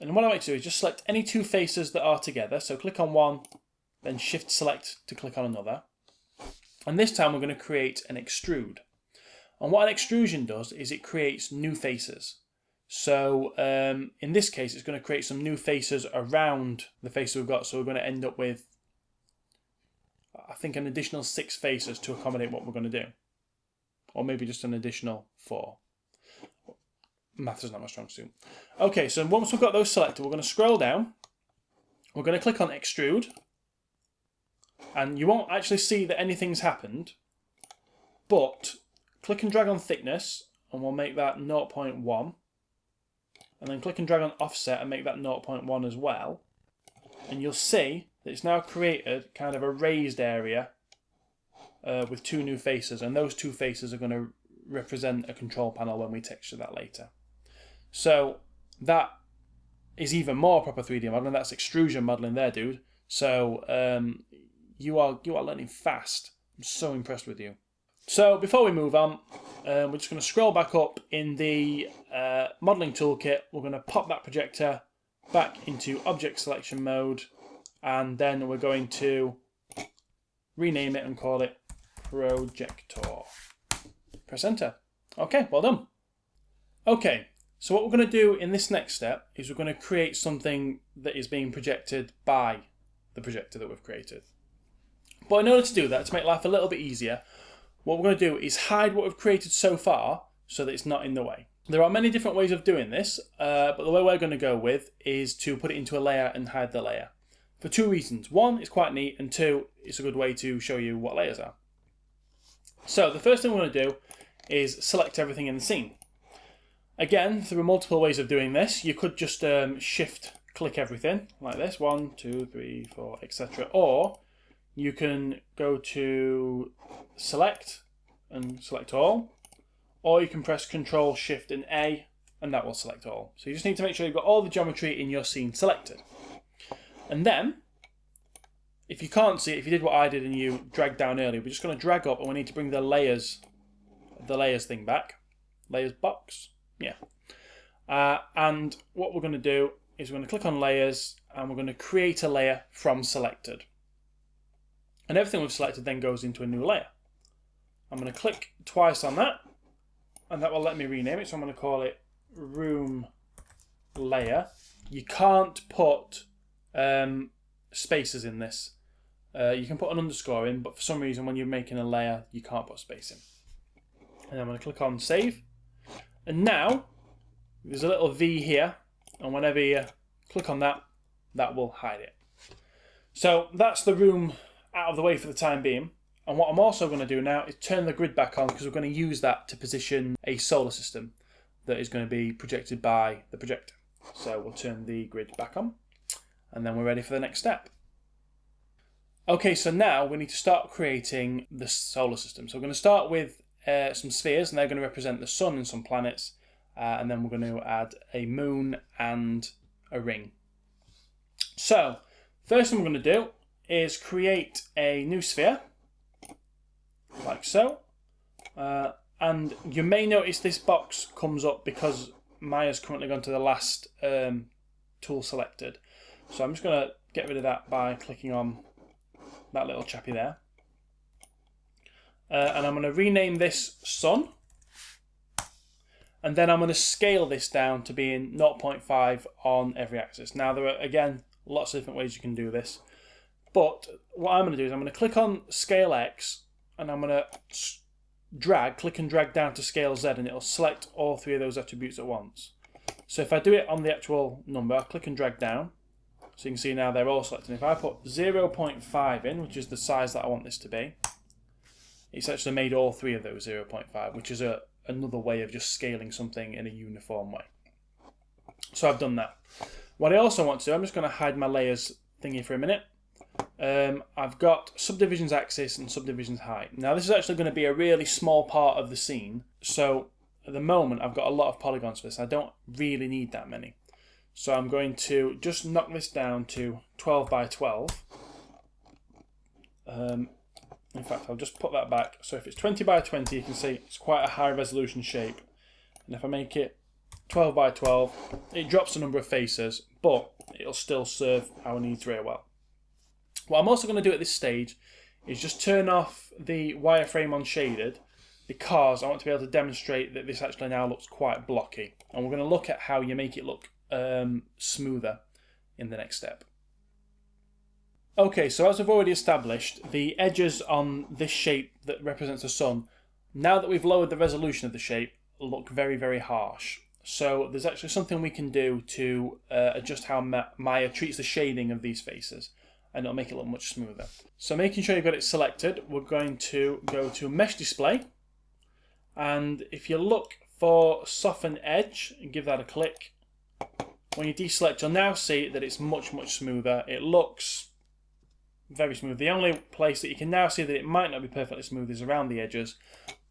A: And what I like to do is just select any two faces that are together. So click on one, then shift select to click on another. And this time we're going to create an extrude. And what an extrusion does is it creates new faces. So um, in this case, it's going to create some new faces around the face we've got. So we're going to end up with, I think, an additional six faces to accommodate what we're going to do. Or maybe just an additional four. Math is not my strong suit. Okay, so once we've got those selected, we're going to scroll down. We're going to click on extrude. And you won't actually see that anything's happened. But click and drag on thickness and we'll make that 0.1 and then click and drag on offset and make that 0.1 as well and you'll see that it's now created kind of a raised area uh, with two new faces and those two faces are going to represent a control panel when we texture that later. So that is even more proper 3D modeling. That's extrusion modeling there, dude. So um, you are you are learning fast. I'm so impressed with you. So before we move on, um, we're just going to scroll back up in the uh, modeling toolkit. We're going to pop that projector back into object selection mode and then we're going to rename it and call it projector. Press enter. Okay, well done. Okay, so what we're going to do in this next step is we're going to create something that is being projected by the projector that we've created. But in order to do that, to make life a little bit easier, what we're going to do is hide what we've created so far so that it's not in the way. There are many different ways of doing this, uh, but the way we're going to go with is to put it into a layer and hide the layer. For two reasons. One, it's quite neat, and two, it's a good way to show you what layers are. So the first thing we're going to do is select everything in the scene. Again, there are multiple ways of doing this. You could just um, shift click everything like this, one, two, three, four, etc. Or you can go to select and select all, or you can press Control Shift and A and that will select all. So you just need to make sure you've got all the geometry in your scene selected. And then, if you can't see it, if you did what I did and you dragged down earlier, we're just going to drag up and we need to bring the layers, the layers thing back. Layers box, yeah. Uh, and what we're going to do is we're going to click on layers and we're going to create a layer from selected. And everything we've selected then goes into a new layer. I'm going to click twice on that and that will let me rename it. So I'm going to call it room layer. You can't put um, spaces in this. Uh, you can put an underscore in, but for some reason when you're making a layer, you can't put space in. And I'm going to click on save. And now, there's a little V here, and whenever you click on that, that will hide it. So that's the room out of the way for the time being. And what I'm also going to do now is turn the grid back on because we're going to use that to position a solar system that is going to be projected by the projector. So we'll turn the grid back on and then we're ready for the next step. Okay, so now we need to start creating the solar system. So we're going to start with uh, some spheres and they're going to represent the sun and some planets. Uh, and then we're going to add a moon and a ring. So, first thing we're going to do is create a new sphere, like so. Uh, and you may notice this box comes up because Maya's currently gone to the last um, tool selected. So I'm just going to get rid of that by clicking on that little chappy there. Uh, and I'm going to rename this Sun. And then I'm going to scale this down to being 0.5 on every axis. Now there are, again, lots of different ways you can do this. But what I'm going to do is I'm going to click on Scale X and I'm going to drag, click and drag down to Scale Z and it'll select all three of those attributes at once. So if I do it on the actual number, I'll click and drag down. So you can see now they're all selected. If I put 0.5 in, which is the size that I want this to be, it's actually made all three of those 0.5, which is a, another way of just scaling something in a uniform way. So I've done that. What I also want to do, I'm just going to hide my layers thingy for a minute um, I've got subdivisions axis and subdivisions height. Now this is actually going to be a really small part of the scene, so at the moment I've got a lot of polygons for this. I don't really need that many. So I'm going to just knock this down to 12 by 12. Um, in fact, I'll just put that back. So if it's 20 by 20, you can see it's quite a high resolution shape. And if I make it 12 by 12, it drops the number of faces, but it'll still serve our needs very well. What I'm also going to do at this stage is just turn off the wireframe on shaded because I want to be able to demonstrate that this actually now looks quite blocky. And we're going to look at how you make it look um, smoother in the next step. Okay, so as we've already established, the edges on this shape that represents the sun, now that we've lowered the resolution of the shape, look very, very harsh. So there's actually something we can do to uh, adjust how Maya treats the shading of these faces and it'll make it look much smoother. So making sure you've got it selected, we're going to go to Mesh Display and if you look for Soften Edge and give that a click, when you deselect you'll now see that it's much much smoother. It looks very smooth. The only place that you can now see that it might not be perfectly smooth is around the edges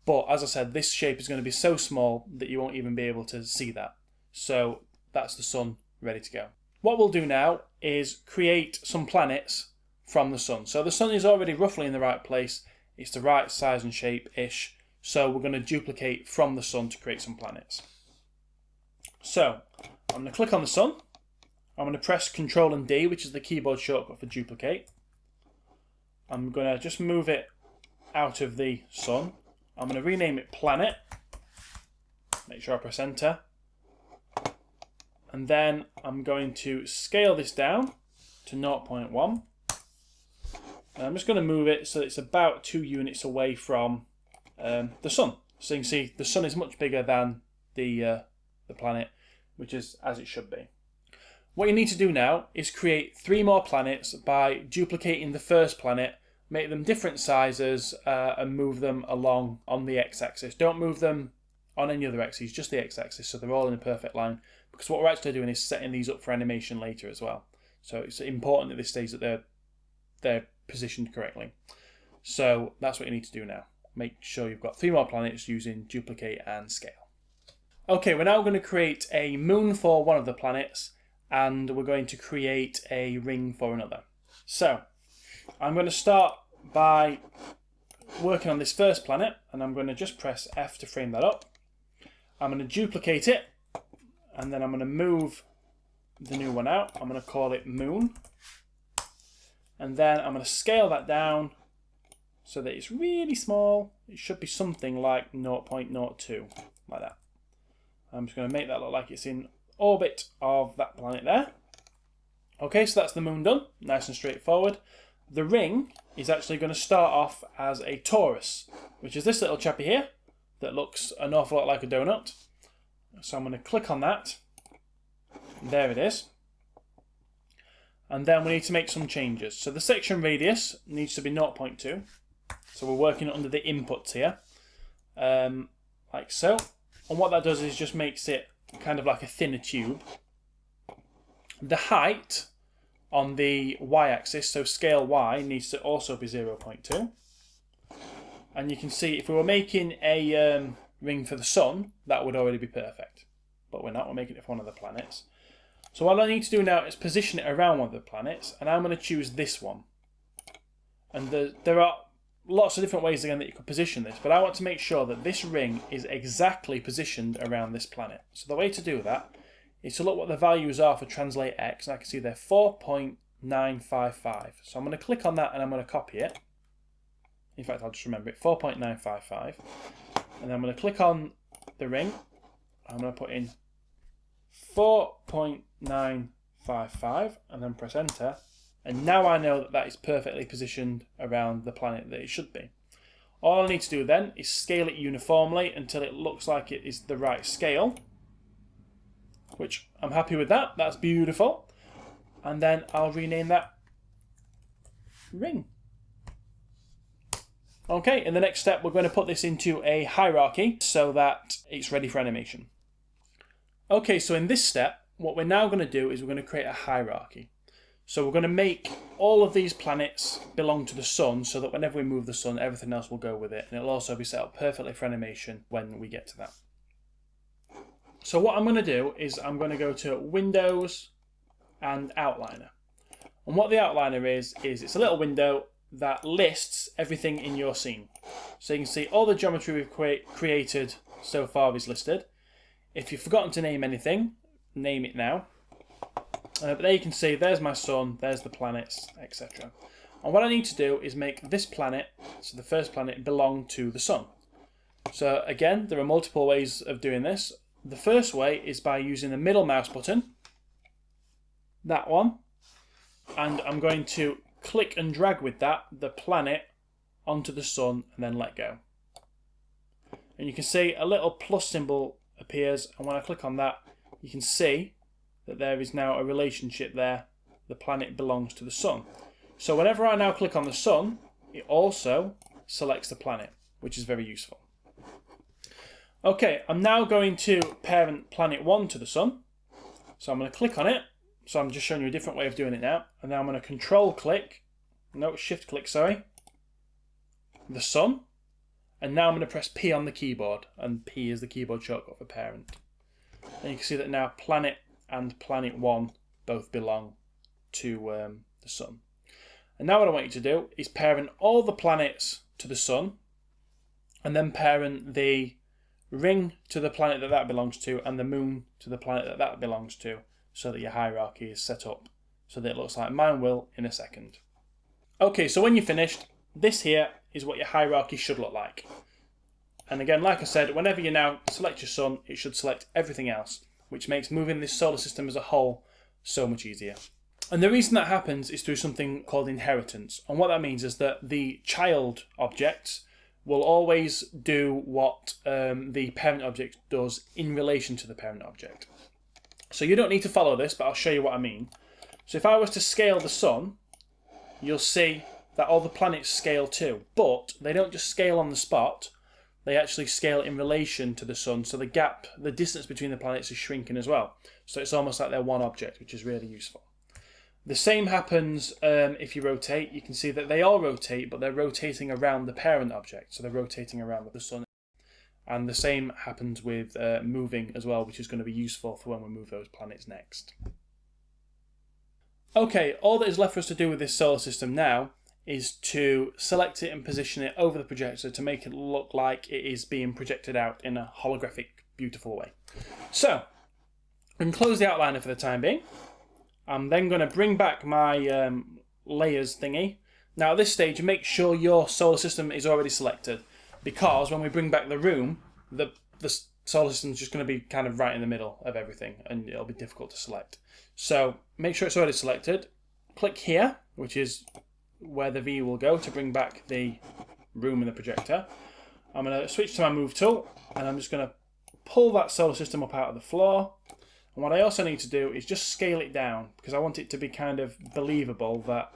A: but as I said, this shape is going to be so small that you won't even be able to see that. So that's the sun ready to go. What we'll do now is create some planets from the sun. So the sun is already roughly in the right place. It's the right size and shape-ish. So we're going to duplicate from the sun to create some planets. So I'm going to click on the sun. I'm going to press Control and D, which is the keyboard shortcut for duplicate. I'm going to just move it out of the sun I'm going to rename it Planet. Make sure I press enter. And then I'm going to scale this down to 0.1. And I'm just going to move it so it's about two units away from um, the sun. So you can see the sun is much bigger than the, uh, the planet, which is as it should be. What you need to do now is create three more planets by duplicating the first planet make them different sizes uh, and move them along on the x-axis. Don't move them on any other axes, just the x-axis, so they're all in a perfect line. Because what we're actually doing is setting these up for animation later as well. So it's important at this stage that they're they're positioned correctly. So that's what you need to do now. Make sure you've got three more planets using duplicate and scale. Okay, we're now going to create a moon for one of the planets and we're going to create a ring for another. So I'm going to start by working on this first planet and I'm going to just press F to frame that up. I'm going to duplicate it and then I'm going to move the new one out. I'm going to call it Moon. And then I'm going to scale that down so that it's really small. It should be something like 0.02, like that. I'm just going to make that look like it's in orbit of that planet there. Okay, so that's the moon done. Nice and straightforward. The ring is actually going to start off as a torus, which is this little chappy here that looks an awful lot like a donut. So I'm going to click on that. There it is. And then we need to make some changes. So the section radius needs to be 0.2. So we're working under the inputs here, um, like so. And what that does is just makes it kind of like a thinner tube. The height on the y-axis, so scale y needs to also be 0.2. And you can see if we were making a um, ring for the sun, that would already be perfect. But we're not, we're making it for one of the planets. So what I need to do now is position it around one of the planets, and I'm going to choose this one. And the, there are lots of different ways again that you could position this, but I want to make sure that this ring is exactly positioned around this planet. So the way to do that is to look what the values are for translate x, and I can see they're 4.955. So I'm going to click on that and I'm going to copy it. In fact, I'll just remember it, 4.955. And then I'm going to click on the ring. I'm going to put in 4.955 and then press enter. And now I know that that is perfectly positioned around the planet that it should be. All I need to do then is scale it uniformly until it looks like it is the right scale which I'm happy with that. That's beautiful. And then I'll rename that ring. Okay, in the next step, we're going to put this into a hierarchy so that it's ready for animation. Okay, so in this step, what we're now going to do is we're going to create a hierarchy. So we're going to make all of these planets belong to the sun so that whenever we move the sun, everything else will go with it. And it'll also be set up perfectly for animation when we get to that. So what I'm going to do is I'm going to go to Windows and Outliner. And what the outliner is, is it's a little window that lists everything in your scene. So you can see all the geometry we've cre created so far is listed. If you've forgotten to name anything, name it now. Uh, but there you can see, there's my sun, there's the planets, etc. And what I need to do is make this planet, so the first planet, belong to the sun. So again, there are multiple ways of doing this. The first way is by using the middle mouse button, that one, and I'm going to click and drag with that the planet onto the sun and then let go. And you can see a little plus symbol appears and when I click on that you can see that there is now a relationship there. The planet belongs to the sun. So whenever I now click on the sun it also selects the planet which is very useful. Okay, I'm now going to parent planet 1 to the sun. So I'm going to click on it. So I'm just showing you a different way of doing it now. And now I'm going to control click, no, shift click, sorry, the sun. And now I'm going to press P on the keyboard. And P is the keyboard shortcut for parent. And you can see that now planet and planet 1 both belong to um, the sun. And now what I want you to do is parent all the planets to the sun. And then parent the ring to the planet that that belongs to and the moon to the planet that that belongs to so that your hierarchy is set up so that it looks like mine will in a second. Okay, so when you're finished, this here is what your hierarchy should look like. And again, like I said, whenever you now select your sun, it should select everything else, which makes moving this solar system as a whole so much easier. And the reason that happens is through something called inheritance. And what that means is that the child objects will always do what um, the parent object does in relation to the parent object. So you don't need to follow this, but I'll show you what I mean. So if I was to scale the sun, you'll see that all the planets scale too, but they don't just scale on the spot, they actually scale in relation to the sun, so the gap, the distance between the planets is shrinking as well. So it's almost like they're one object, which is really useful. The same happens um, if you rotate. You can see that they all rotate, but they're rotating around the parent object. So they're rotating around the sun. And the same happens with uh, moving as well, which is going to be useful for when we move those planets next. Okay, all that is left for us to do with this solar system now is to select it and position it over the projector to make it look like it is being projected out in a holographic, beautiful way. So, can close the outliner for the time being. I'm then going to bring back my um, layers thingy. Now at this stage, make sure your solar system is already selected because when we bring back the room, the, the solar system is just going to be kind of right in the middle of everything and it'll be difficult to select. So make sure it's already selected. Click here, which is where the V will go to bring back the room and the projector. I'm going to switch to my move tool and I'm just going to pull that solar system up out of the floor and what I also need to do is just scale it down because I want it to be kind of believable that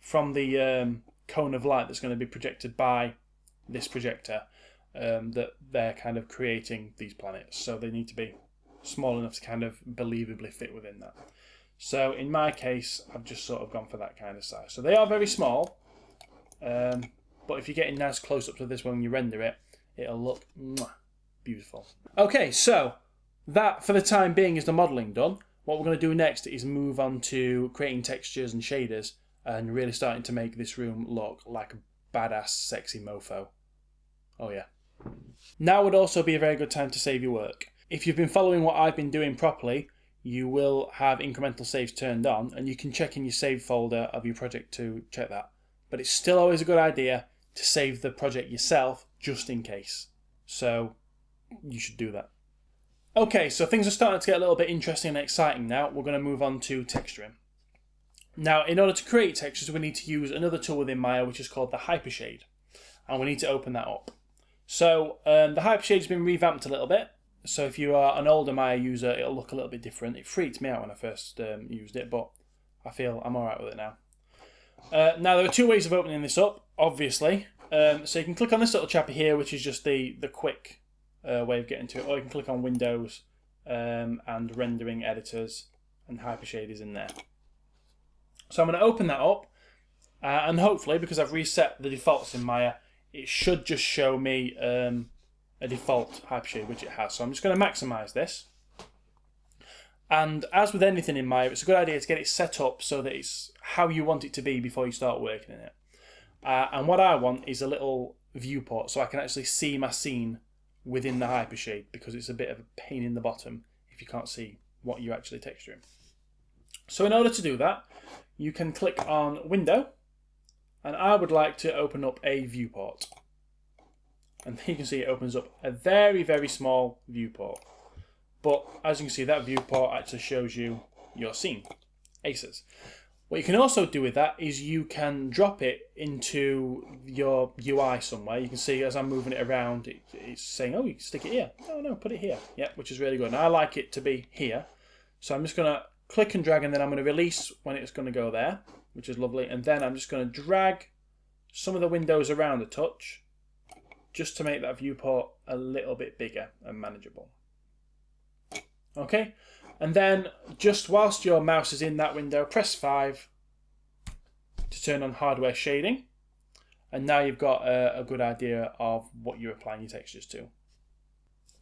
A: from the um, cone of light that's going to be projected by this projector um, that they're kind of creating these planets. So they need to be small enough to kind of believably fit within that. So in my case, I've just sort of gone for that kind of size. So they are very small, um, but if you're getting nice close up to this when you render it, it'll look mwah, beautiful. Okay, so that, for the time being, is the modelling done. What we're going to do next is move on to creating textures and shaders and really starting to make this room look like a badass, sexy mofo. Oh yeah. Now would also be a very good time to save your work. If you've been following what I've been doing properly, you will have incremental saves turned on and you can check in your save folder of your project to check that. But it's still always a good idea to save the project yourself just in case. So you should do that. Okay, so things are starting to get a little bit interesting and exciting now. We're going to move on to texturing. Now, in order to create textures, we need to use another tool within Maya, which is called the Hypershade. And we need to open that up. So, um, the Hypershade has been revamped a little bit. So if you are an older Maya user, it'll look a little bit different. It freaked me out when I first um, used it, but I feel I'm alright with it now. Uh, now, there are two ways of opening this up, obviously. Um, so you can click on this little chapter here, which is just the, the quick uh, way of getting to it, or you can click on Windows um, and rendering editors, and Hypershade is in there. So I'm going to open that up, uh, and hopefully, because I've reset the defaults in Maya, it should just show me um, a default Hypershade, which it has. So I'm just going to maximize this. And as with anything in Maya, it's a good idea to get it set up so that it's how you want it to be before you start working in it. Uh, and what I want is a little viewport so I can actually see my scene within the hypershade because it's a bit of a pain in the bottom if you can't see what you're actually texturing. So in order to do that, you can click on Window, and I would like to open up a viewport. And [laughs] you can see it opens up a very, very small viewport. But as you can see, that viewport actually shows you your scene, aces. What you can also do with that is you can drop it into your UI somewhere. You can see as I'm moving it around, it, it's saying, oh, you can stick it here. Oh, no, put it here. Yeah, which is really good. And I like it to be here. So I'm just going to click and drag and then I'm going to release when it's going to go there, which is lovely. And then I'm just going to drag some of the windows around a touch just to make that viewport a little bit bigger and manageable. Okay, and then just whilst your mouse is in that window, press 5 to turn on hardware shading. And now you've got a, a good idea of what you're applying your textures to.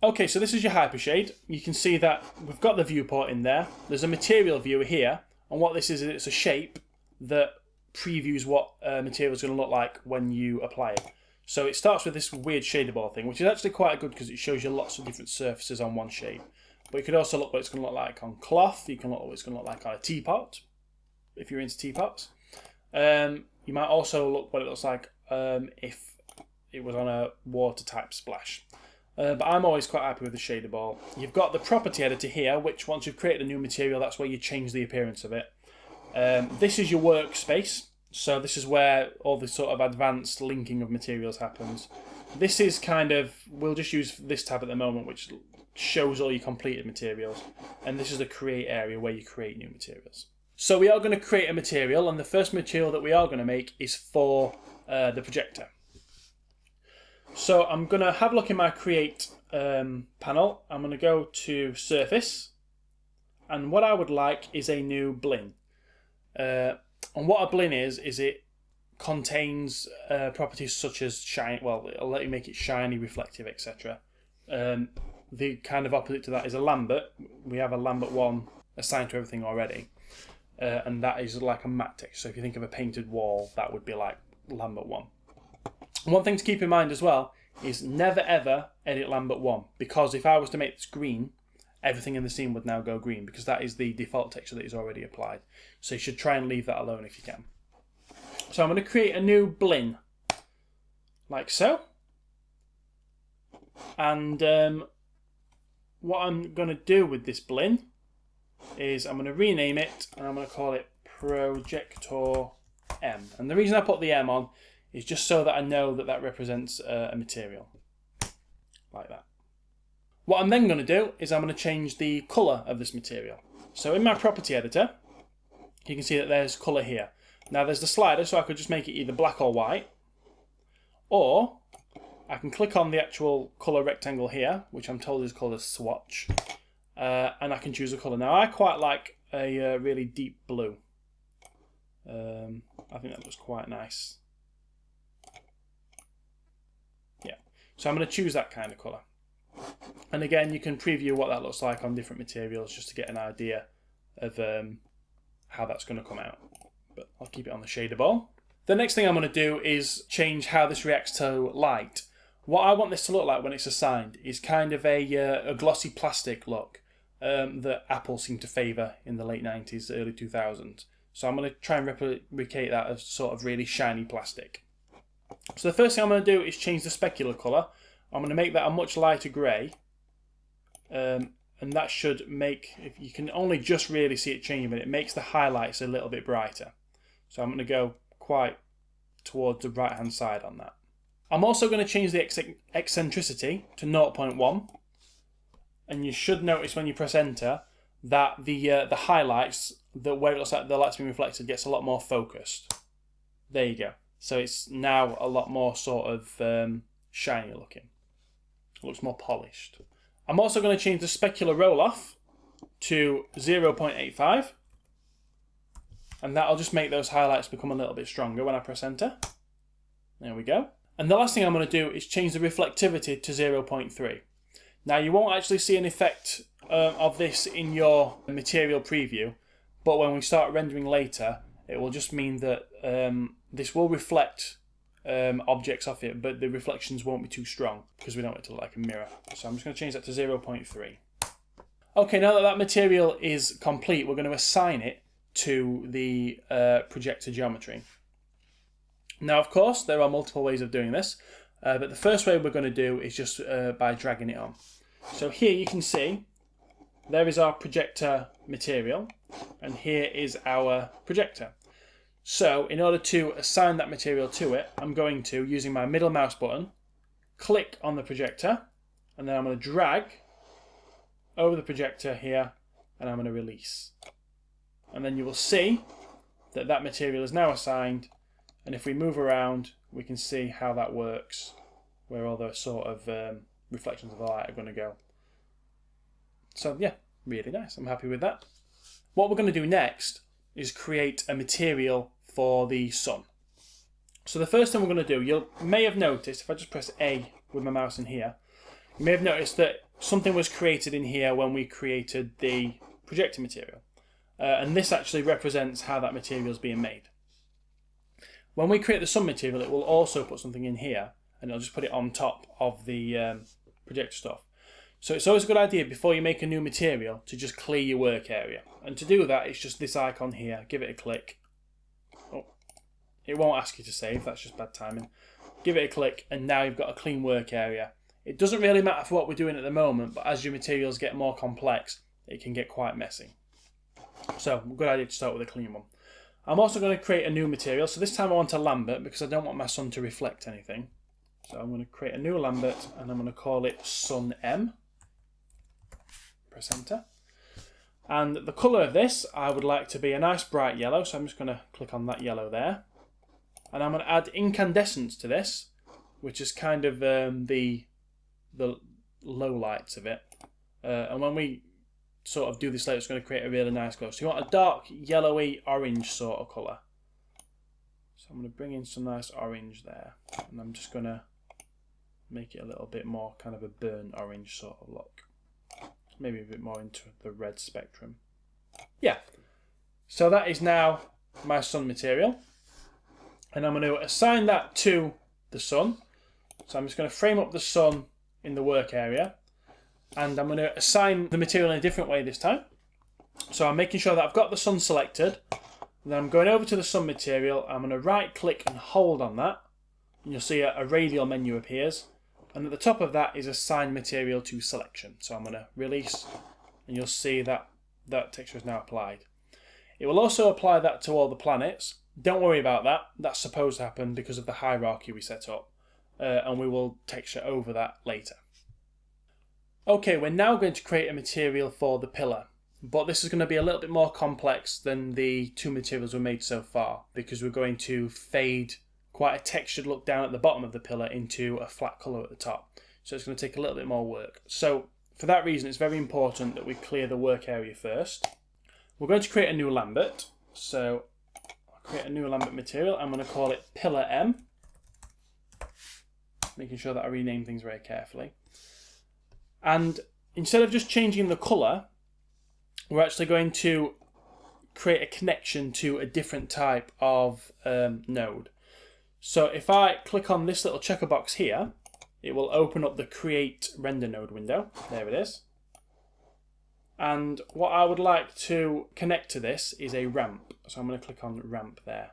A: Okay, so this is your Hypershade. You can see that we've got the viewport in there. There's a material viewer here. And what this is, is it's a shape that previews what uh, material is going to look like when you apply it. So it starts with this weird shader ball thing, which is actually quite good because it shows you lots of different surfaces on one shape. But you could also look what it's going to look like on cloth. You can look what it's going to look like on a teapot, if you're into teapots. Um, you might also look what it looks like um, if it was on a water type splash. Uh, but I'm always quite happy with the shader ball. You've got the property editor here, which once you've created a new material, that's where you change the appearance of it. Um, this is your workspace. So this is where all the sort of advanced linking of materials happens. This is kind of, we'll just use this tab at the moment, which shows all your completed materials. And this is the create area where you create new materials. So we are going to create a material and the first material that we are going to make is for uh, the projector. So I'm going to have a look in my create um, panel. I'm going to go to surface and what I would like is a new Blinn. Uh, and what a Blinn is, is it contains uh, properties such as shine, well, it'll let you make it shiny, reflective, etc. Um, the kind of opposite to that is a Lambert. We have a Lambert 1 assigned to everything already. Uh, and that is like a matte texture. So if you think of a painted wall, that would be like Lambert 1. One thing to keep in mind as well is never ever edit Lambert 1 because if I was to make this green, everything in the scene would now go green because that is the default texture that is already applied. So you should try and leave that alone if you can. So I'm going to create a new Blinn like so. And um, what I'm going to do with this Blinn is I'm going to rename it and I'm going to call it Projector M. And the reason I put the M on is just so that I know that that represents uh, a material. Like that. What I'm then going to do is I'm going to change the colour of this material. So in my property editor, you can see that there's colour here. Now there's the slider, so I could just make it either black or white. Or I can click on the actual colour rectangle here, which I'm told is called a swatch, uh, and I can choose a colour. Now I quite like a uh, really deep blue. Um, I think that looks quite nice. Yeah, so I'm going to choose that kind of colour. And again, you can preview what that looks like on different materials just to get an idea of um, how that's going to come out. But I'll keep it on the shader ball. The next thing I'm going to do is change how this reacts to light. What I want this to look like when it's assigned is kind of a, uh, a glossy plastic look um, that Apple seemed to favour in the late 90s, early 2000s. So I'm going to try and replicate that as sort of really shiny plastic. So the first thing I'm going to do is change the specular colour. I'm going to make that a much lighter grey. Um, and that should make, if you can only just really see it changing, but it makes the highlights a little bit brighter. So I'm going to go quite towards the right hand side on that. I'm also going to change the eccentricity to 0.1 and you should notice when you press enter that the uh, the highlights, the where it looks like the light's being reflected gets a lot more focused. There you go. So it's now a lot more sort of um, shiny looking. Looks more polished. I'm also going to change the specular roll-off to 0.85 and that'll just make those highlights become a little bit stronger when I press enter. There we go. And the last thing I'm going to do is change the reflectivity to 0.3. Now you won't actually see an effect uh, of this in your material preview, but when we start rendering later, it will just mean that um, this will reflect um, objects off it, but the reflections won't be too strong because we don't want it to look like a mirror. So I'm just going to change that to 0.3. Okay, now that that material is complete, we're going to assign it to the uh, projector geometry. Now, of course, there are multiple ways of doing this, uh, but the first way we're going to do is just uh, by dragging it on. So here you can see there is our projector material, and here is our projector. So in order to assign that material to it, I'm going to, using my middle mouse button, click on the projector, and then I'm going to drag over the projector here, and I'm going to release. And then you will see that that material is now assigned, and if we move around, we can see how that works, where all the sort of um, reflections of the light are going to go. So yeah, really nice. I'm happy with that. What we're going to do next is create a material for the sun. So the first thing we're going to do, you may have noticed, if I just press A with my mouse in here, you may have noticed that something was created in here when we created the projector material. Uh, and this actually represents how that material is being made. When we create the sun material, it will also put something in here, and it'll just put it on top of the um, projector stuff. So it's always a good idea before you make a new material to just clear your work area. And to do that, it's just this icon here. Give it a click. It won't ask you to save. That's just bad timing. Give it a click, and now you've got a clean work area. It doesn't really matter for what we're doing at the moment, but as your materials get more complex, it can get quite messy. So, good idea to start with a clean one. I'm also going to create a new material. So this time I want a Lambert because I don't want my sun to reflect anything. So I'm going to create a new Lambert and I'm going to call it Sun M. Press enter. And the colour of this, I would like to be a nice bright yellow. So I'm just going to click on that yellow there. And I'm going to add incandescence to this, which is kind of um, the, the low lights of it. Uh, and when we sort of do this later, it's going to create a really nice glow. So you want a dark yellowy orange sort of colour. So I'm going to bring in some nice orange there. And I'm just going to make it a little bit more kind of a burnt orange sort of look. Maybe a bit more into the red spectrum. Yeah. So that is now my sun material. And I'm going to assign that to the sun. So I'm just going to frame up the sun in the work area and I'm going to assign the material in a different way this time. So I'm making sure that I've got the sun selected. Then I'm going over to the sun material. I'm going to right click and hold on that. And you'll see a, a radial menu appears. And at the top of that is assign material to selection. So I'm going to release and you'll see that that texture is now applied. It will also apply that to all the planets. Don't worry about that. That's supposed to happen because of the hierarchy we set up. Uh, and we will texture over that later. Okay, we're now going to create a material for the pillar, but this is going to be a little bit more complex than the two materials we made so far because we're going to fade quite a textured look down at the bottom of the pillar into a flat colour at the top. So it's going to take a little bit more work. So for that reason, it's very important that we clear the work area first. We're going to create a new Lambert. So create a new Lambert material. I'm going to call it Pillar M. Making sure that I rename things very carefully. And instead of just changing the colour, we're actually going to create a connection to a different type of um, node. So if I click on this little checker box here, it will open up the create render node window. There it is. And what I would like to connect to this is a ramp. So I'm going to click on ramp there.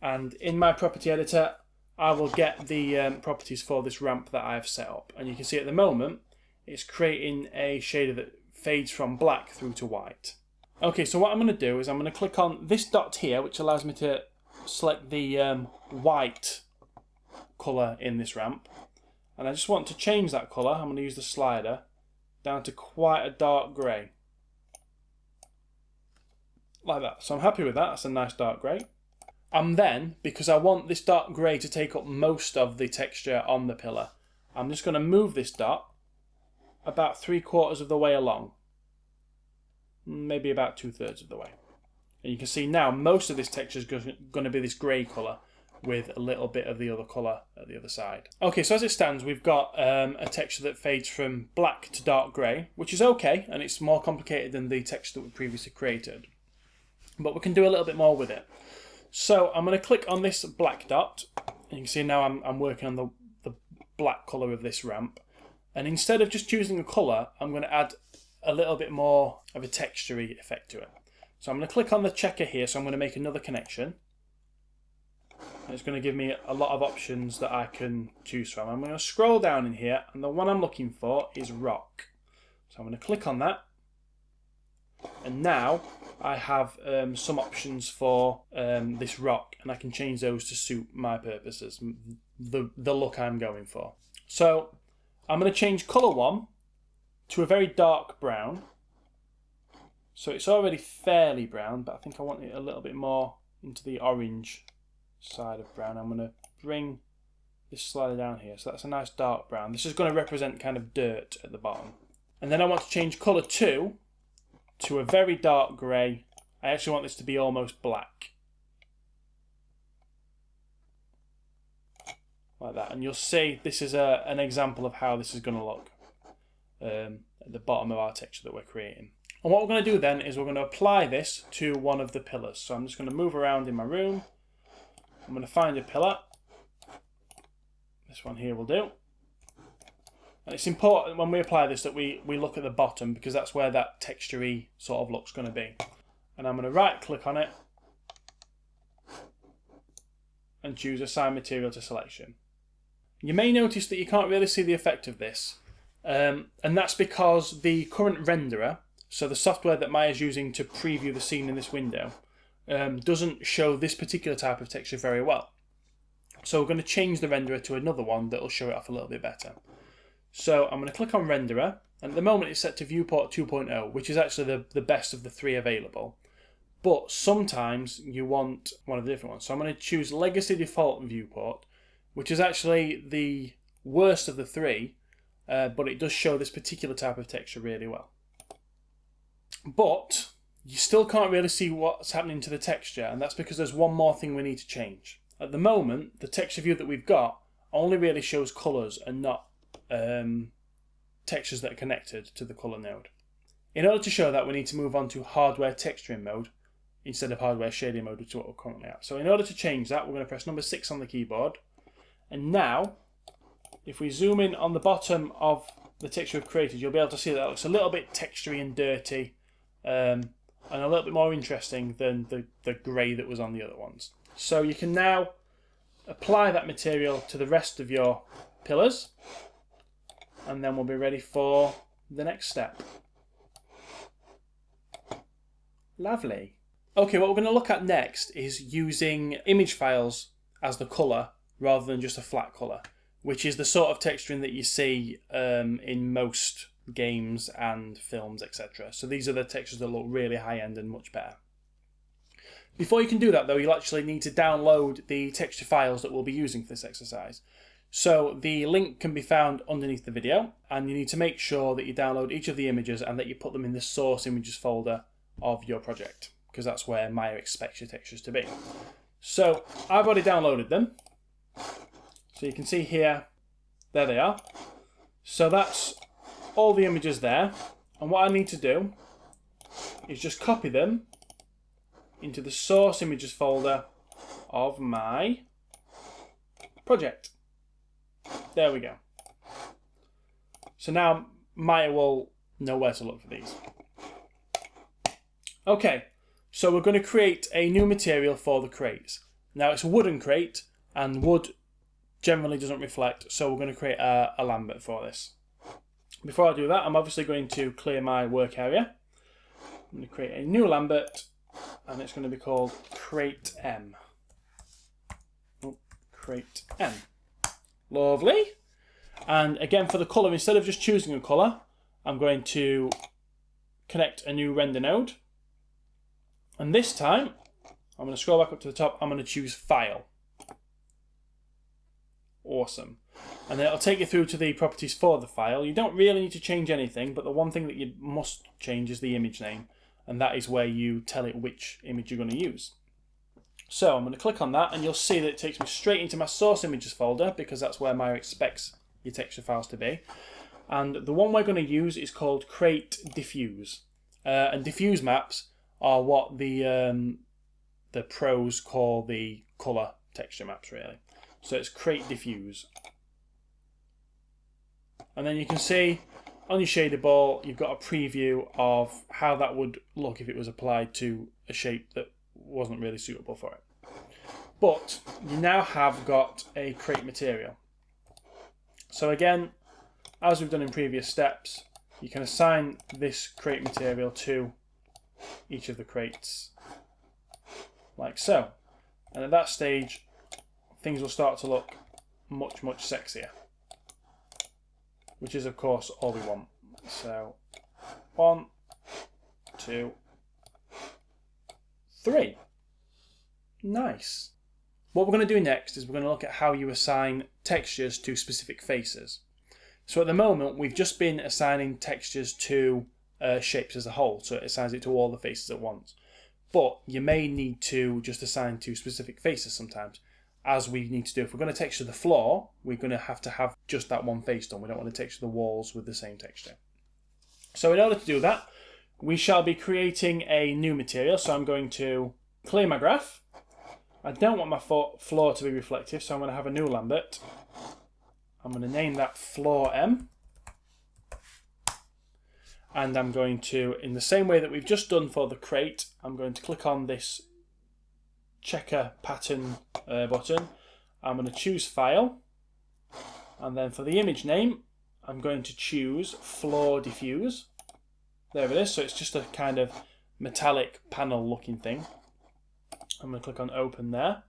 A: And in my property editor, I will get the um, properties for this ramp that I have set up. And you can see at the moment, it's creating a shader that fades from black through to white. Okay, so what I'm going to do is I'm going to click on this dot here, which allows me to select the um, white colour in this ramp. And I just want to change that colour. I'm going to use the slider down to quite a dark grey. Like that. So I'm happy with that. That's a nice dark grey. And then, because I want this dark grey to take up most of the texture on the pillar, I'm just going to move this dot about three quarters of the way along. Maybe about two thirds of the way. And you can see now most of this texture is going to be this grey colour with a little bit of the other colour at the other side. Okay, so as it stands, we've got um, a texture that fades from black to dark grey, which is okay, and it's more complicated than the texture that we previously created. But we can do a little bit more with it. So I'm going to click on this black dot. And you can see now I'm, I'm working on the, the black colour of this ramp. And instead of just choosing a colour, I'm going to add a little bit more of a textury effect to it. So I'm going to click on the checker here, so I'm going to make another connection. It's going to give me a lot of options that I can choose from. I'm going to scroll down in here and the one I'm looking for is rock. So I'm going to click on that. And now I have um, some options for um, this rock and I can change those to suit my purposes, the, the look I'm going for. So I'm going to change colour one to a very dark brown. So it's already fairly brown, but I think I want it a little bit more into the orange side of brown. I'm going to bring this slider down here. So that's a nice dark brown. This is going to represent kind of dirt at the bottom. And then I want to change colour 2 to a very dark grey. I actually want this to be almost black. Like that. And you'll see this is a, an example of how this is going to look um, at the bottom of our texture that we're creating. And what we're going to do then is we're going to apply this to one of the pillars. So I'm just going to move around in my room. I'm going to find a pillar. This one here will do. And it's important when we apply this that we, we look at the bottom because that's where that textury sort of look's going to be. And I'm going to right click on it and choose assign material to selection. You may notice that you can't really see the effect of this um, and that's because the current renderer, so the software that Maya's using to preview the scene in this window, um, doesn't show this particular type of texture very well. So we're going to change the renderer to another one that will show it off a little bit better. So I'm going to click on renderer and at the moment it's set to viewport 2.0 which is actually the, the best of the three available. But sometimes you want one of the different ones. So I'm going to choose legacy default viewport which is actually the worst of the three uh, but it does show this particular type of texture really well. But you still can't really see what's happening to the texture and that's because there's one more thing we need to change. At the moment the texture view that we've got only really shows colours and not um, textures that are connected to the color node. In order to show that, we need to move on to hardware texturing mode instead of hardware shading mode, which is what we're currently at. So in order to change that, we're going to press number 6 on the keyboard. And now, if we zoom in on the bottom of the texture we've created, you'll be able to see that it looks a little bit textury and dirty um, and a little bit more interesting than the, the grey that was on the other ones. So you can now apply that material to the rest of your pillars and then we'll be ready for the next step. Lovely. Okay, what we're going to look at next is using image files as the colour rather than just a flat colour, which is the sort of texturing that you see um, in most games and films, etc. So these are the textures that look really high end and much better. Before you can do that though, you'll actually need to download the texture files that we'll be using for this exercise. So the link can be found underneath the video and you need to make sure that you download each of the images and that you put them in the source images folder of your project because that's where Maya expects your textures to be. So I've already downloaded them. So you can see here, there they are. So that's all the images there. And what I need to do is just copy them into the source images folder of my project. There we go. So now Maya will know where to look for these. Okay, so we're going to create a new material for the crates. Now it's a wooden crate and wood generally doesn't reflect, so we're going to create a, a Lambert for this. Before I do that, I'm obviously going to clear my work area. I'm going to create a new Lambert and it's going to be called Crate M. Oh, crate M. Lovely. And again, for the colour, instead of just choosing a colour, I'm going to connect a new render node. And this time, I'm going to scroll back up to the top. I'm going to choose File. Awesome. And then it'll take you through to the properties for the file. You don't really need to change anything, but the one thing that you must change is the image name. And that is where you tell it which image you're going to use. So I'm going to click on that and you'll see that it takes me straight into my source images folder because that's where Maya expects your texture files to be. And the one we're going to use is called Crate Diffuse. Uh, and diffuse maps are what the um, the pros call the color texture maps really. So it's Crate Diffuse. And then you can see on your shader ball, you've got a preview of how that would look if it was applied to a shape that wasn't really suitable for it. But you now have got a crate material. So again, as we've done in previous steps, you can assign this crate material to each of the crates, like so. And at that stage, things will start to look much, much sexier. Which is, of course, all we want. So, one, two, three. Nice. What we're going to do next is we're going to look at how you assign textures to specific faces. So at the moment, we've just been assigning textures to uh, shapes as a whole, so it assigns it to all the faces at once. But you may need to just assign to specific faces sometimes, as we need to do. If we're going to texture the floor, we're going to have to have just that one face done. We don't want to texture the walls with the same texture. So in order to do that, we shall be creating a new material. So I'm going to clear my graph. I don't want my floor to be reflective, so I'm going to have a new Lambert. I'm going to name that floor M. And I'm going to, in the same way that we've just done for the crate, I'm going to click on this checker pattern uh, button. I'm going to choose File. And then for the image name, I'm going to choose Floor Diffuse. There it is. So it's just a kind of metallic panel looking thing. I'm going to click on Open there.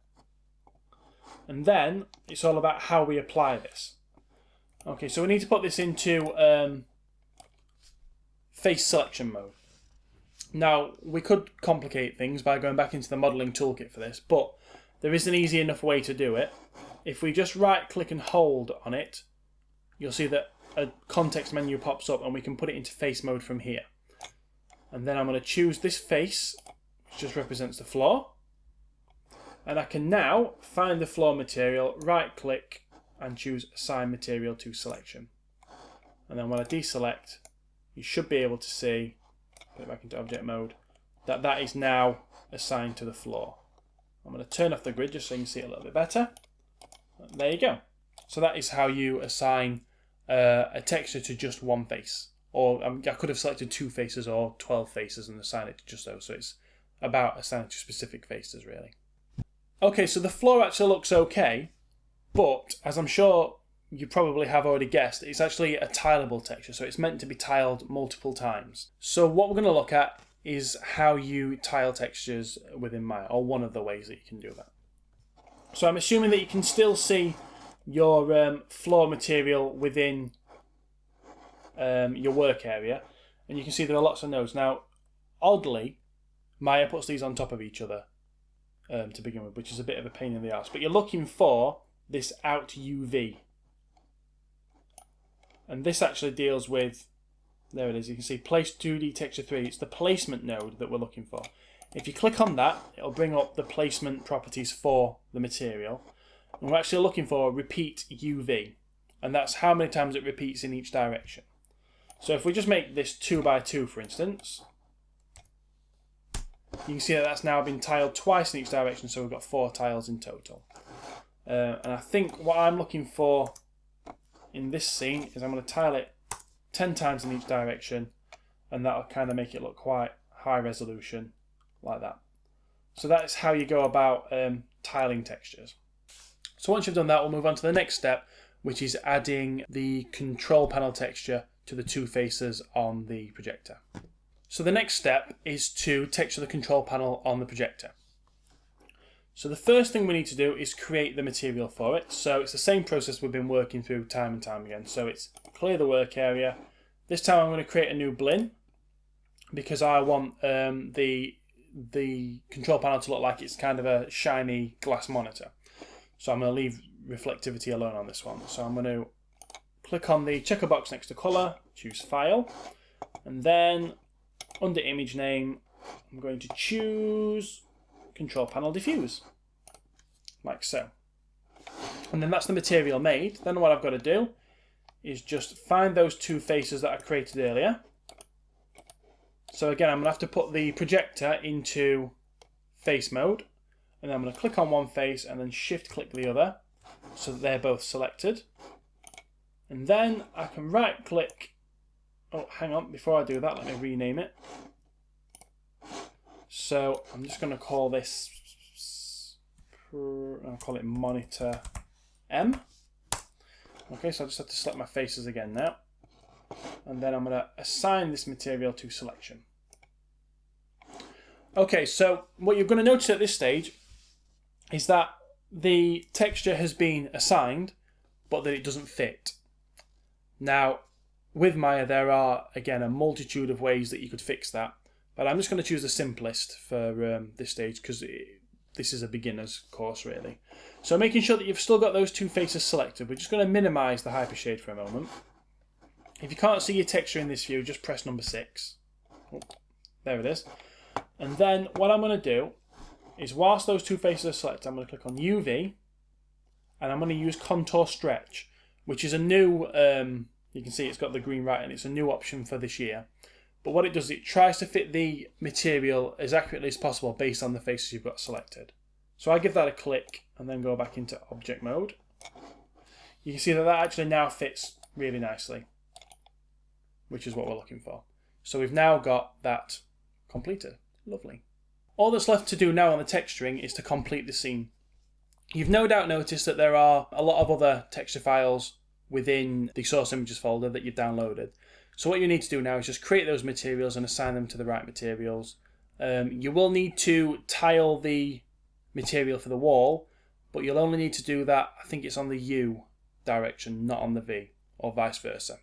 A: And then it's all about how we apply this. Okay, so we need to put this into um, face selection mode. Now, we could complicate things by going back into the modelling toolkit for this, but there is an easy enough way to do it. If we just right click and hold on it, you'll see that a context menu pops up and we can put it into face mode from here. And then I'm going to choose this face, which just represents the floor. And I can now find the floor material, right click and choose Assign Material to Selection. And then when I deselect, you should be able to see, put it back into object mode, that that is now assigned to the floor. I'm going to turn off the grid just so you can see it a little bit better. There you go. So that is how you assign uh, a texture to just one face. Or um, I could have selected two faces or 12 faces and assigned it to just those. So it's about assigning to specific faces, really. Okay, so the floor actually looks okay. But, as I'm sure you probably have already guessed, it's actually a tileable texture, so it's meant to be tiled multiple times. So what we're going to look at is how you tile textures within Maya, or one of the ways that you can do that. So I'm assuming that you can still see your um, floor material within um, your work area, and you can see there are lots of nodes. Now, oddly, Maya puts these on top of each other um, to begin with, which is a bit of a pain in the ass. But you're looking for this out UV. And this actually deals with, there it is, you can see place 2D texture 3. It's the placement node that we're looking for. If you click on that, it'll bring up the placement properties for the material. And we're actually looking for repeat UV. And that's how many times it repeats in each direction. So if we just make this 2 by 2 for instance, you can see that that's now been tiled twice in each direction, so we've got four tiles in total. Uh, and I think what I'm looking for in this scene is I'm going to tile it 10 times in each direction and that'll kind of make it look quite high resolution like that. So that's how you go about um, tiling textures. So once you've done that, we'll move on to the next step, which is adding the control panel texture to the two faces on the projector. So the next step is to texture the control panel on the projector. So the first thing we need to do is create the material for it. So it's the same process we've been working through time and time again. So it's clear the work area. This time I'm going to create a new Blinn because I want um, the the control panel to look like it's kind of a shiny glass monitor. So I'm going to leave reflectivity alone on this one. So I'm going to click on the checker box next to color, choose file, and then under image name, I'm going to choose control panel diffuse, like so. And then that's the material made. Then what I've got to do is just find those two faces that I created earlier. So again, I'm going to have to put the projector into face mode. And then I'm going to click on one face and then shift click the other so that they're both selected. And then I can right click. Oh, hang on, before I do that, let me rename it. So I'm just going to call this I'll call it monitor M. Okay, so I just have to select my faces again now. And then I'm going to assign this material to selection. Okay, so what you're going to notice at this stage is that the texture has been assigned, but that it doesn't fit. Now, with Maya, there are, again, a multitude of ways that you could fix that. But I'm just going to choose the simplest for um, this stage because this is a beginner's course, really. So making sure that you've still got those two faces selected, we're just going to minimise the hypershade for a moment. If you can't see your texture in this view, just press number 6. Oh, there it is. And then what I'm going to do is whilst those two faces are selected, I'm going to click on UV and I'm going to use contour stretch, which is a new, um, you can see it's got the green right and it's a new option for this year. But what it does, it tries to fit the material as accurately as possible based on the faces you've got selected. So I give that a click and then go back into object mode. You can see that that actually now fits really nicely, which is what we're looking for. So we've now got that completed. Lovely. All that's left to do now on the texturing is to complete the scene. You've no doubt noticed that there are a lot of other texture files within the source images folder that you've downloaded. So what you need to do now is just create those materials and assign them to the right materials. Um, you will need to tile the material for the wall, but you'll only need to do that, I think it's on the U direction, not on the V, or vice versa.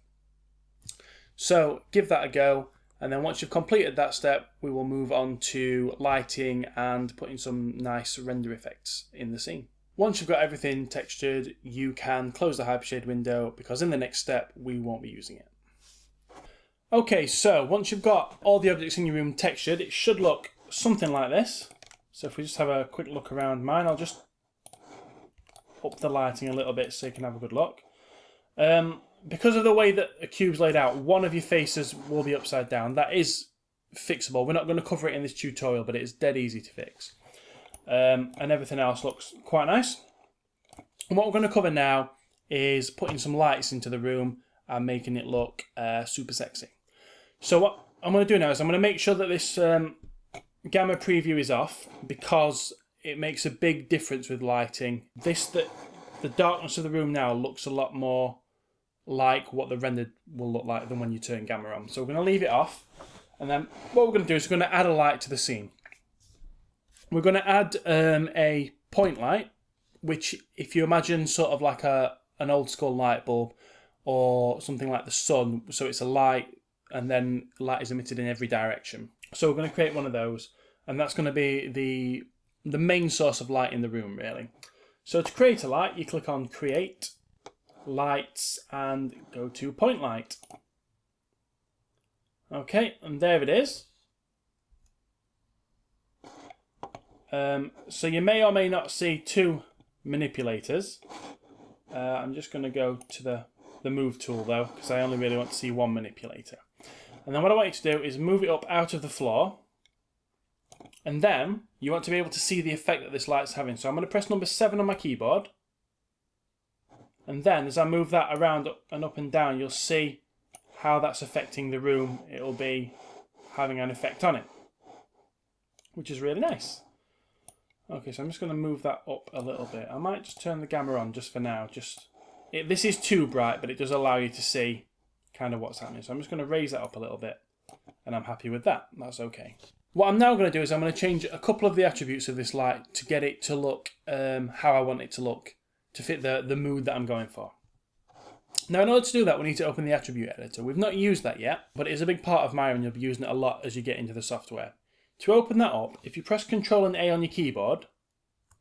A: So give that a go, and then once you've completed that step, we will move on to lighting and putting some nice render effects in the scene. Once you've got everything textured, you can close the Hypershade window because in the next step, we won't be using it. Okay, so once you've got all the objects in your room textured, it should look something like this. So if we just have a quick look around mine, I'll just up the lighting a little bit so you can have a good look. Um, because of the way that a cube's laid out, one of your faces will be upside down. That is fixable. We're not going to cover it in this tutorial, but it's dead easy to fix. Um, and everything else looks quite nice. And what we're going to cover now is putting some lights into the room and making it look uh, super sexy. So what I'm going to do now is I'm going to make sure that this um, gamma preview is off because it makes a big difference with lighting. This the, the darkness of the room now looks a lot more like what the rendered will look like than when you turn gamma on. So we're going to leave it off. And then what we're going to do is we're going to add a light to the scene. We're going to add um, a point light, which if you imagine sort of like a an old school light bulb or something like the sun, so it's a light and then light is emitted in every direction. So we're going to create one of those, and that's going to be the the main source of light in the room, really. So to create a light, you click on Create, Lights, and go to Point Light. Okay, and there it is. Um, so you may or may not see two manipulators. Uh, I'm just going to go to the, the Move tool, though, because I only really want to see one manipulator. And then what I want you to do is move it up out of the floor. And then you want to be able to see the effect that this light's having. So I'm going to press number 7 on my keyboard. And then as I move that around and up and down, you'll see how that's affecting the room. It'll be having an effect on it, which is really nice. Okay, so I'm just going to move that up a little bit. I might just turn the gamma on just for now. Just it, This is too bright, but it does allow you to see kind of what's happening. So I'm just going to raise that up a little bit and I'm happy with that. That's okay. What I'm now going to do is I'm going to change a couple of the attributes of this light to get it to look um, how I want it to look, to fit the, the mood that I'm going for. Now, in order to do that, we need to open the attribute editor. We've not used that yet, but it is a big part of Maya and you'll be using it a lot as you get into the software. To open that up, if you press Ctrl and A on your keyboard,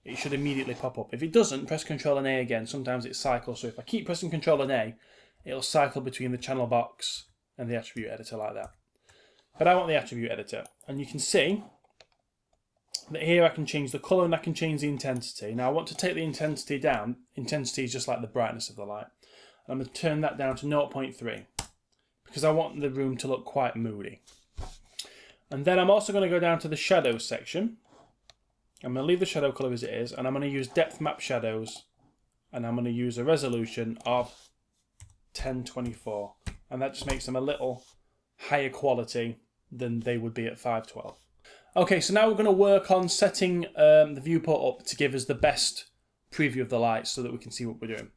A: it should immediately pop up. If it doesn't, press Ctrl and A again. Sometimes it cycles, so if I keep pressing Ctrl and A, it'll cycle between the channel box and the attribute editor like that. But I want the attribute editor. And you can see that here I can change the colour and I can change the intensity. Now I want to take the intensity down. Intensity is just like the brightness of the light. I'm going to turn that down to 0.3 because I want the room to look quite moody. And then I'm also going to go down to the shadows section. I'm going to leave the shadow colour as it is and I'm going to use depth map shadows and I'm going to use a resolution of 1024 and that just makes them a little higher quality than they would be at 512. Okay, so now we're going to work on setting um, the viewport up to give us the best preview of the lights so that we can see what we're doing.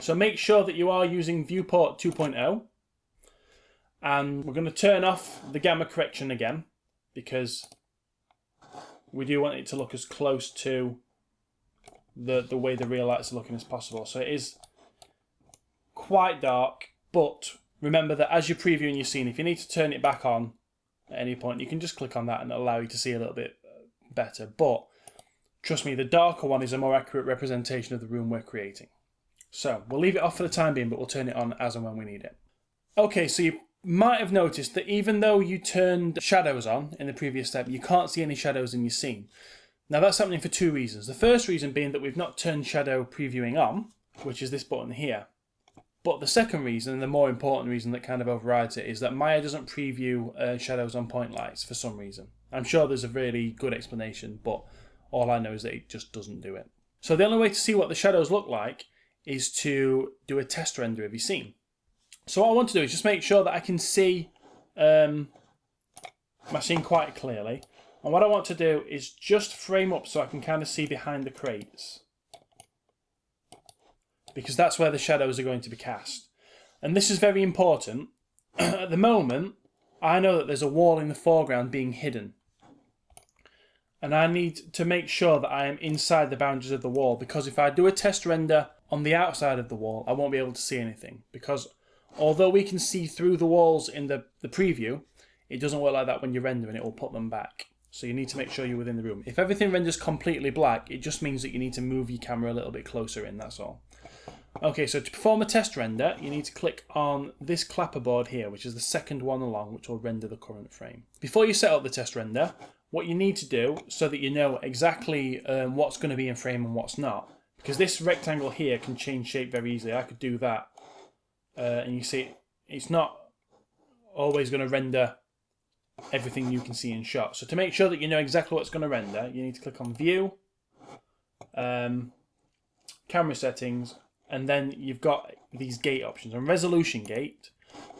A: So make sure that you are using viewport 2.0 and we're going to turn off the gamma correction again because we do want it to look as close to the, the way the real lights are looking as possible. So it is quite dark, but remember that as you're previewing your scene, if you need to turn it back on at any point, you can just click on that and allow you to see a little bit uh, better. But trust me, the darker one is a more accurate representation of the room we're creating. So we'll leave it off for the time being, but we'll turn it on as and when we need it. Okay, so you might have noticed that even though you turned shadows on in the previous step, you can't see any shadows in your scene. Now that's happening for two reasons. The first reason being that we've not turned shadow previewing on, which is this button here. But the second reason, and the more important reason that kind of overrides it, is that Maya doesn't preview uh, shadows on point lights for some reason. I'm sure there's a really good explanation, but all I know is that it just doesn't do it. So the only way to see what the shadows look like is to do a test render of your scene. So what I want to do is just make sure that I can see um, my scene quite clearly. And what I want to do is just frame up so I can kind of see behind the crates. Because that's where the shadows are going to be cast. And this is very important. [clears throat] At the moment, I know that there's a wall in the foreground being hidden. And I need to make sure that I am inside the boundaries of the wall because if I do a test render on the outside of the wall, I won't be able to see anything. Because although we can see through the walls in the, the preview, it doesn't work like that when you render and it will put them back. So you need to make sure you're within the room. If everything renders completely black, it just means that you need to move your camera a little bit closer in, that's all. Okay, so to perform a test render, you need to click on this clapperboard here, which is the second one along, which will render the current frame. Before you set up the test render, what you need to do, so that you know exactly um, what's going to be in frame and what's not, because this rectangle here can change shape very easily. I could do that, uh, and you see it's not always going to render everything you can see in shot. So to make sure that you know exactly what's going to render, you need to click on View, um, Camera Settings, and then you've got these gate options. And Resolution Gate,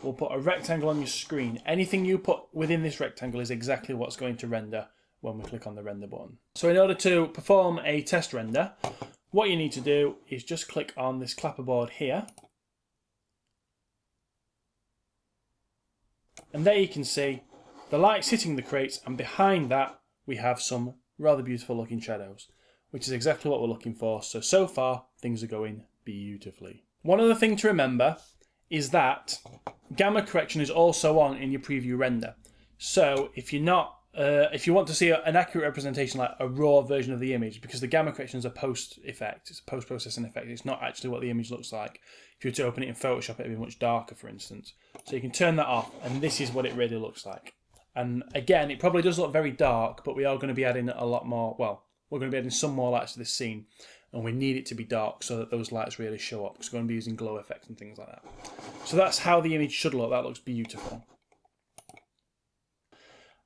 A: we'll put a rectangle on your screen. Anything you put within this rectangle is exactly what's going to render when we click on the render button. So in order to perform a test render, what you need to do is just click on this clapperboard here. And there you can see the light's hitting the crates and behind that we have some rather beautiful looking shadows, which is exactly what we're looking for. So, so far things are going beautifully. One other thing to remember is that gamma correction is also on in your preview render. So if you're not uh, if you want to see an accurate representation, like a raw version of the image, because the gamma correction is a post effect, it's a post processing effect, it's not actually what the image looks like. If you were to open it in Photoshop, it'd be much darker, for instance. So you can turn that off, and this is what it really looks like. And again, it probably does look very dark, but we are going to be adding a lot more, well, we're going to be adding some more lights to this scene. And we need it to be dark so that those lights really show up, because we're going to be using glow effects and things like that. So that's how the image should look. That looks beautiful.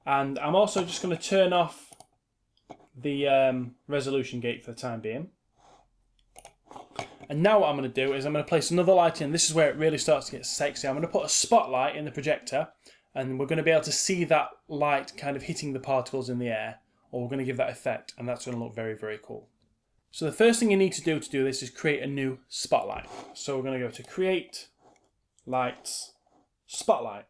A: And I'm also just going to turn off the um, resolution gate for the time being. And now what I'm going to do is I'm going to place another light in. This is where it really starts to get sexy. I'm going to put a spotlight in the projector and we're going to be able to see that light kind of hitting the particles in the air or we're going to give that effect and that's going to look very very cool. So the first thing you need to do to do this is create a new spotlight. So we're going to go to create lights spotlight.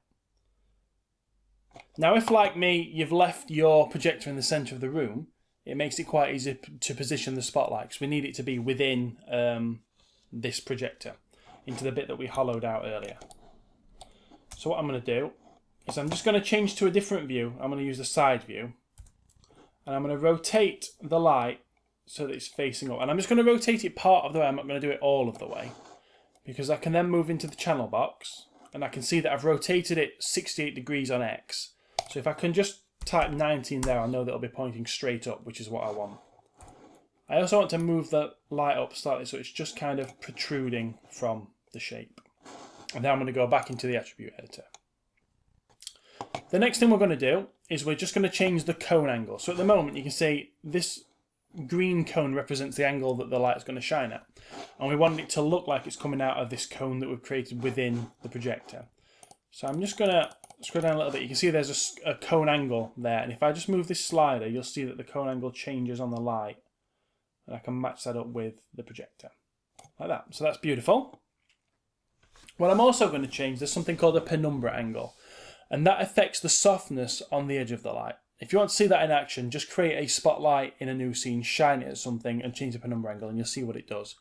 A: Now if like me you've left your projector in the centre of the room it makes it quite easy to position the spotlight because we need it to be within um, this projector into the bit that we hollowed out earlier. So what I'm going to do is I'm just going to change to a different view. I'm going to use the side view. And I'm going to rotate the light so that it's facing up. And I'm just going to rotate it part of the way. I'm not going to do it all of the way. Because I can then move into the channel box. And I can see that I've rotated it 68 degrees on X. So if I can just type 19 there, I know that it'll be pointing straight up, which is what I want. I also want to move the light up slightly so it's just kind of protruding from the shape. And then I'm going to go back into the attribute editor. The next thing we're going to do is we're just going to change the cone angle. So at the moment you can see this green cone represents the angle that the light is going to shine at. And we want it to look like it's coming out of this cone that we've created within the projector. So I'm just going to scroll down a little bit, you can see there's a, a, cone angle there. And if I just move this slider, you'll see that the cone angle changes on the light. And I can match that up with the projector. Like that. So that's beautiful. What I'm also going to change, there's something called a penumbra angle. And that affects the softness on the edge of the light. If you want to see that in action, just create a spotlight in a new scene, shine it at something, and change the penumbra angle, and you'll see what it does.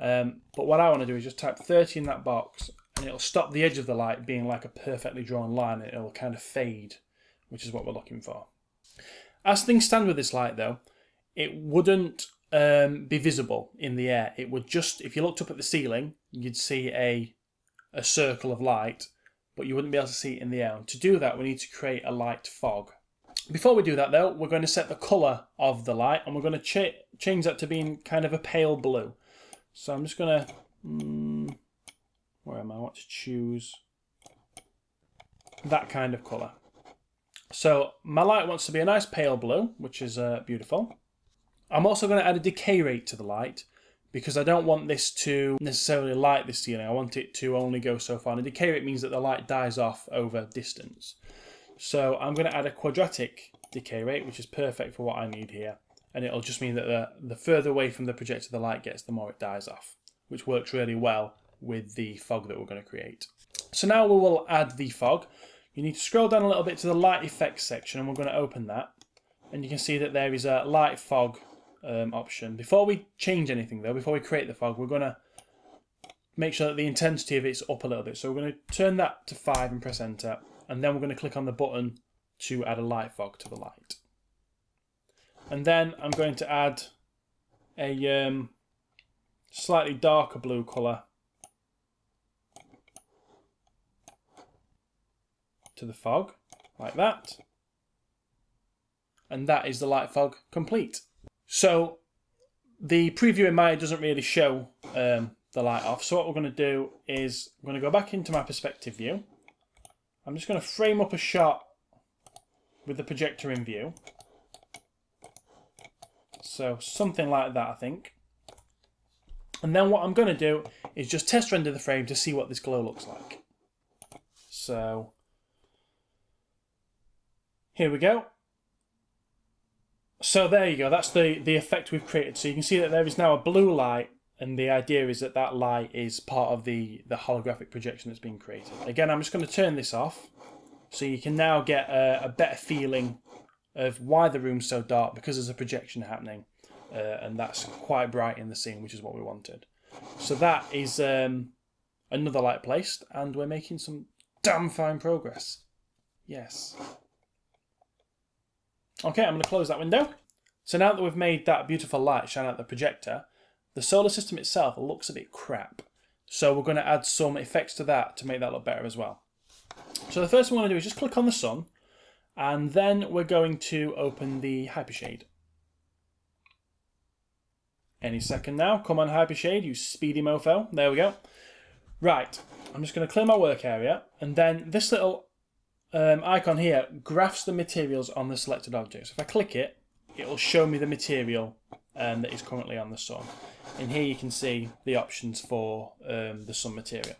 A: Um, but what I want to do is just type 30 in that box, and it'll stop the edge of the light being like a perfectly drawn line, and it'll kind of fade, which is what we're looking for. As things stand with this light, though, it wouldn't um, be visible in the air. It would just, if you looked up at the ceiling, you'd see a a circle of light, but you wouldn't be able to see it in the air. And to do that, we need to create a light fog. Before we do that though, we're going to set the colour of the light and we're going to ch change that to being kind of a pale blue. So I'm just going to, mm, where am I, I want to choose that kind of colour. So my light wants to be a nice pale blue, which is uh, beautiful. I'm also going to add a decay rate to the light because I don't want this to necessarily light the ceiling. I want it to only go so far. And a decay rate means that the light dies off over distance. So I'm going to add a quadratic decay rate, which is perfect for what I need here. And it'll just mean that the, the further away from the projector the light gets, the more it dies off, which works really well with the fog that we're going to create. So now we will add the fog. You need to scroll down a little bit to the light effects section and we're going to open that. And you can see that there is a light fog um, option. Before we change anything though, before we create the fog, we're going to make sure that the intensity of it's up a little bit. So we're going to turn that to 5 and press enter and then we're going to click on the button to add a light fog to the light. And then I'm going to add a um, slightly darker blue colour to the fog, like that. And that is the light fog complete. So the preview in Maya doesn't really show um, the light off. So what we're going to do is I'm going to go back into my perspective view I'm just going to frame up a shot with the projector in view. So something like that, I think. And then what I'm going to do is just test render the frame to see what this glow looks like. So here we go. So there you go. That's the, the effect we've created. So you can see that there is now a blue light and the idea is that that light is part of the, the holographic projection that's being created. Again, I'm just going to turn this off so you can now get a, a better feeling of why the room's so dark because there's a projection happening uh, and that's quite bright in the scene, which is what we wanted. So that is um, another light placed and we're making some damn fine progress. Yes. Okay, I'm going to close that window. So now that we've made that beautiful light shine out the projector, the solar system itself looks a bit crap. So we're going to add some effects to that to make that look better as well. So the first thing we're going to do is just click on the sun and then we're going to open the Hypershade. Any second now. Come on Hypershade, you speedy mofo. There we go. Right, I'm just going to clear my work area and then this little um, icon here graphs the materials on the selected object. So if I click it, it will show me the material um, that is currently on the sun. And here you can see the options for um, the sun material.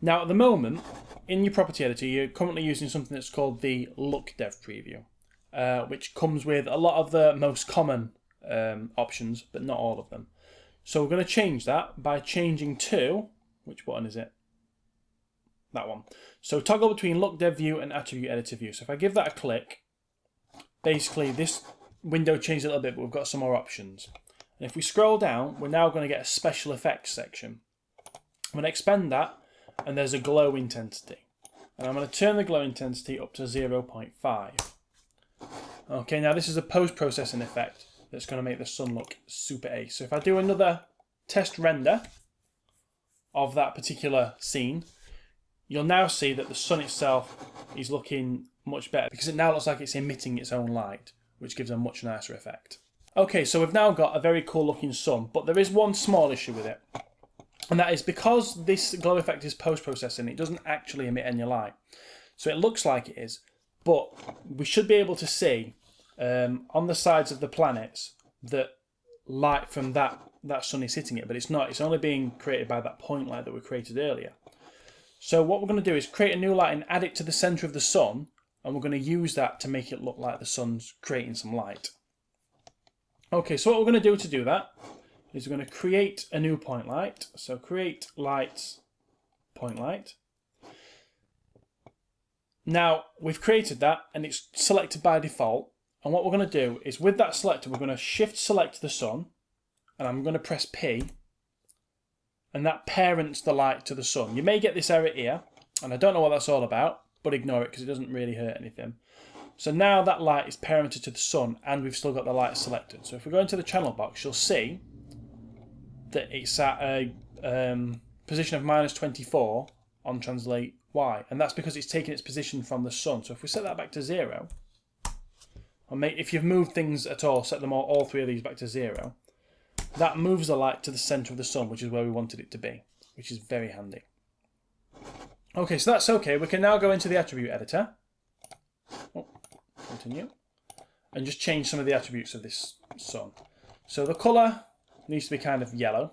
A: Now at the moment, in your property editor, you're currently using something that's called the Look Dev Preview, uh, which comes with a lot of the most common um, options, but not all of them. So we're going to change that by changing to, which button is it? That one. So toggle between Look Dev View and Attribute Editor View. So if I give that a click, basically this window changed a little bit, but we've got some more options. And if we scroll down, we're now going to get a special effects section. I'm going to expand that, and there's a glow intensity. And I'm going to turn the glow intensity up to 0.5. Okay, now this is a post-processing effect that's going to make the sun look super ace. So if I do another test render of that particular scene, you'll now see that the sun itself is looking much better because it now looks like it's emitting its own light, which gives a much nicer effect. Okay, so we've now got a very cool looking sun, but there is one small issue with it. And that is because this glow effect is post-processing, it doesn't actually emit any light. So it looks like it is, but we should be able to see um, on the sides of the planets that light from that, that sun is hitting it, but it's not. It's only being created by that point light that we created earlier. So what we're going to do is create a new light and add it to the centre of the sun, and we're going to use that to make it look like the sun's creating some light. Okay, so what we're going to do to do that is we're going to create a new point light. So create light, point light. Now, we've created that and it's selected by default. And what we're going to do is with that selected, we're going to shift select the sun and I'm going to press P and that parents the light to the sun. You may get this error here and I don't know what that's all about, but ignore it because it doesn't really hurt anything. So now that light is parented to the sun and we've still got the light selected. So if we go into the channel box, you'll see that it's at a um, position of minus 24 on translate Y. And that's because it's taken its position from the sun. So if we set that back to zero, or make, if you've moved things at all, set them all, all three of these back to zero, that moves the light to the centre of the sun, which is where we wanted it to be, which is very handy. Okay, so that's okay. We can now go into the attribute editor. Oh, continue. And just change some of the attributes of this sun. So the colour needs to be kind of yellow.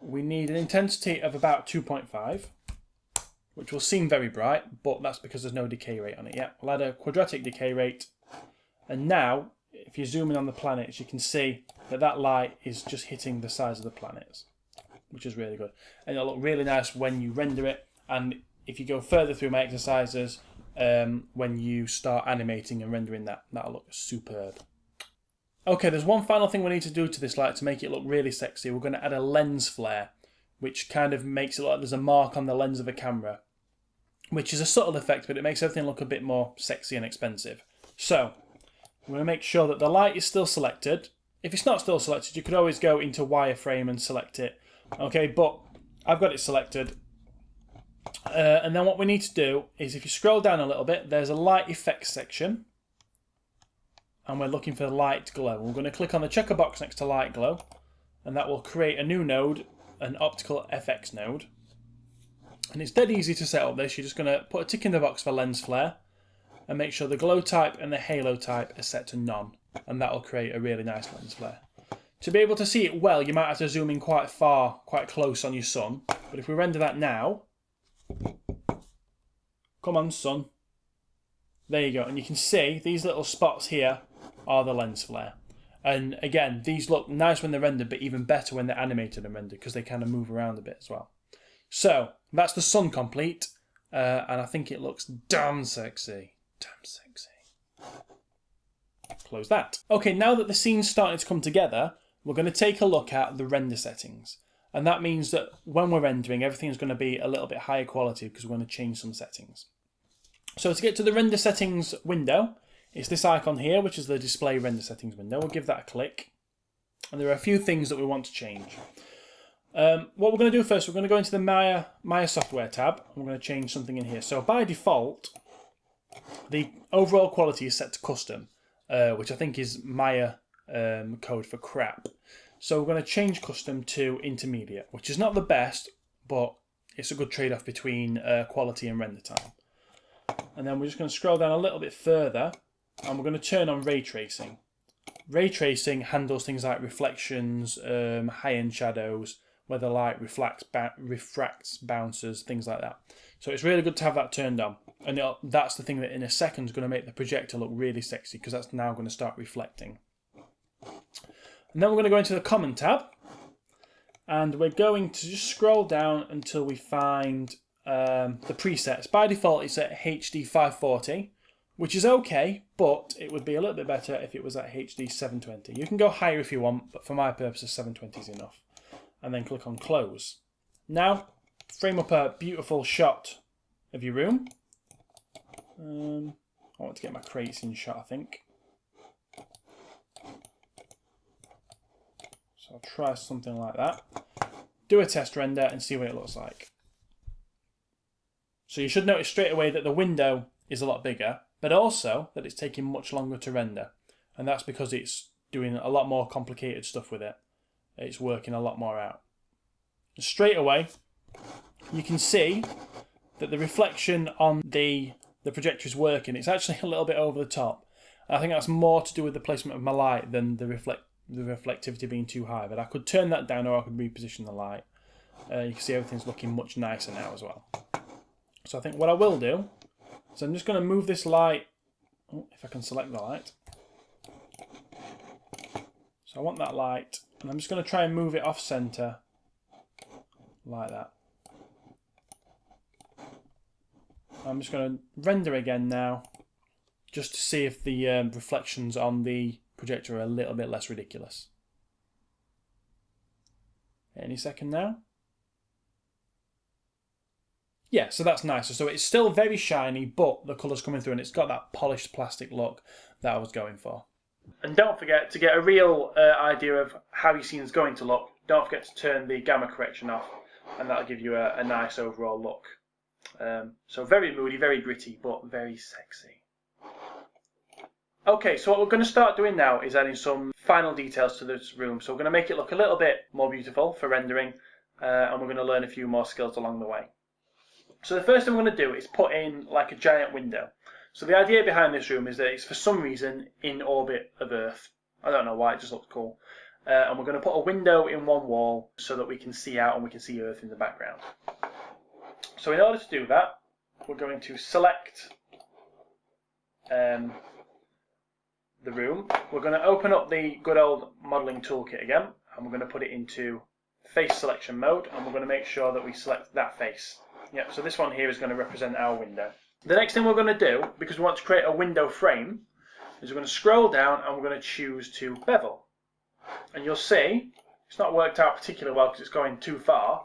A: We need an intensity of about 2.5, which will seem very bright, but that's because there's no decay rate on it yet. We'll add a quadratic decay rate. And now, if you zoom in on the planets, you can see that that light is just hitting the size of the planets, which is really good. And it'll look really nice when you render it. And if you go further through my exercises, um, when you start animating and rendering that, that'll look superb. Okay, there's one final thing we need to do to this light to make it look really sexy. We're going to add a lens flare, which kind of makes it look like there's a mark on the lens of a camera, which is a subtle effect, but it makes everything look a bit more sexy and expensive. So, I'm going to make sure that the light is still selected. If it's not still selected, you could always go into wireframe and select it. Okay, but I've got it selected. Uh, and then what we need to do is if you scroll down a little bit, there's a light effects section and we're looking for light glow. We're going to click on the checker box next to light glow and that will create a new node, an optical FX node. And it's dead easy to set up this. You're just going to put a tick in the box for lens flare and make sure the glow type and the halo type are set to none and that will create a really nice lens flare. To be able to see it well, you might have to zoom in quite far, quite close on your sun. But if we render that now, come on sun, there you go. And you can see these little spots here are the lens flare. And again, these look nice when they're rendered, but even better when they're animated and rendered because they kind of move around a bit as well. So that's the sun complete, uh, and I think it looks damn sexy. Damn sexy. Close that. Okay, now that the scene's starting to come together, we're going to take a look at the render settings. And that means that when we're rendering, everything's going to be a little bit higher quality because we're going to change some settings. So to get to the render settings window, it's this icon here, which is the display render settings window. We'll give that a click. And there are a few things that we want to change. Um, what we're going to do first, we're going to go into the Maya, Maya software tab. And we're going to change something in here. So by default, the overall quality is set to custom, uh, which I think is Maya um, code for crap. So we're going to change custom to intermediate, which is not the best, but it's a good trade-off between uh, quality and render time. And then we're just going to scroll down a little bit further and we're going to turn on ray tracing. Ray tracing handles things like reflections, um, high-end shadows, where the light reflects, refracts, bounces, things like that. So it's really good to have that turned on. And that's the thing that in a second is going to make the projector look really sexy because that's now going to start reflecting. And then we're going to go into the Common tab. And we're going to just scroll down until we find um, the presets. By default, it's at HD 540 which is okay, but it would be a little bit better if it was at HD 720. You can go higher if you want, but for my purposes, 720 is enough. And then click on close. Now, frame up a beautiful shot of your room. Um, I want to get my crates in shot, I think. So I'll try something like that. Do a test render and see what it looks like. So you should notice straight away that the window is a lot bigger but also that it's taking much longer to render. And that's because it's doing a lot more complicated stuff with it. It's working a lot more out. Straight away, you can see that the reflection on the, the projector is working. It's actually [laughs] a little bit over the top. I think that's more to do with the placement of my light than the reflect the reflectivity being too high. But I could turn that down or I could reposition the light. uh, you can see everything's looking much nicer now as well. So I think what I will do is I'm just going to move this light, oh, if I can select the light. So I want that light, and I'm just going to try and move it off center like that. I'm just going to render again now, just to see if the um, reflections on the projector a little bit less ridiculous. Any second now. Yeah, so that's nicer. So it's still very shiny, but the colour's coming through and it's got that polished plastic look that I was going for. And don't forget, to get a real uh, idea of how your scene is going to look, don't forget to turn the gamma correction off and that'll give you a, a nice overall look. Um, so very moody, very gritty, but very sexy. Okay, so what we're going to start doing now is adding some final details to this room. So we're going to make it look a little bit more beautiful for rendering, uh, and we're going to learn a few more skills along the way. So the first thing we're going to do is put in like a giant window. So the idea behind this room is that it's for some reason in orbit of Earth. I don't know why, it just looks cool. Uh, and we're going to put a window in one wall so that we can see out and we can see Earth in the background. So in order to do that, we're going to select um, the room. We're going to open up the good old modeling toolkit again and we're going to put it into face selection mode and we're going to make sure that we select that face. Yep, so this one here is going to represent our window. The next thing we're going to do, because we want to create a window frame, is we're going to scroll down and we're going to choose to bevel. And you'll see, it's not worked out particularly well because it's going too far,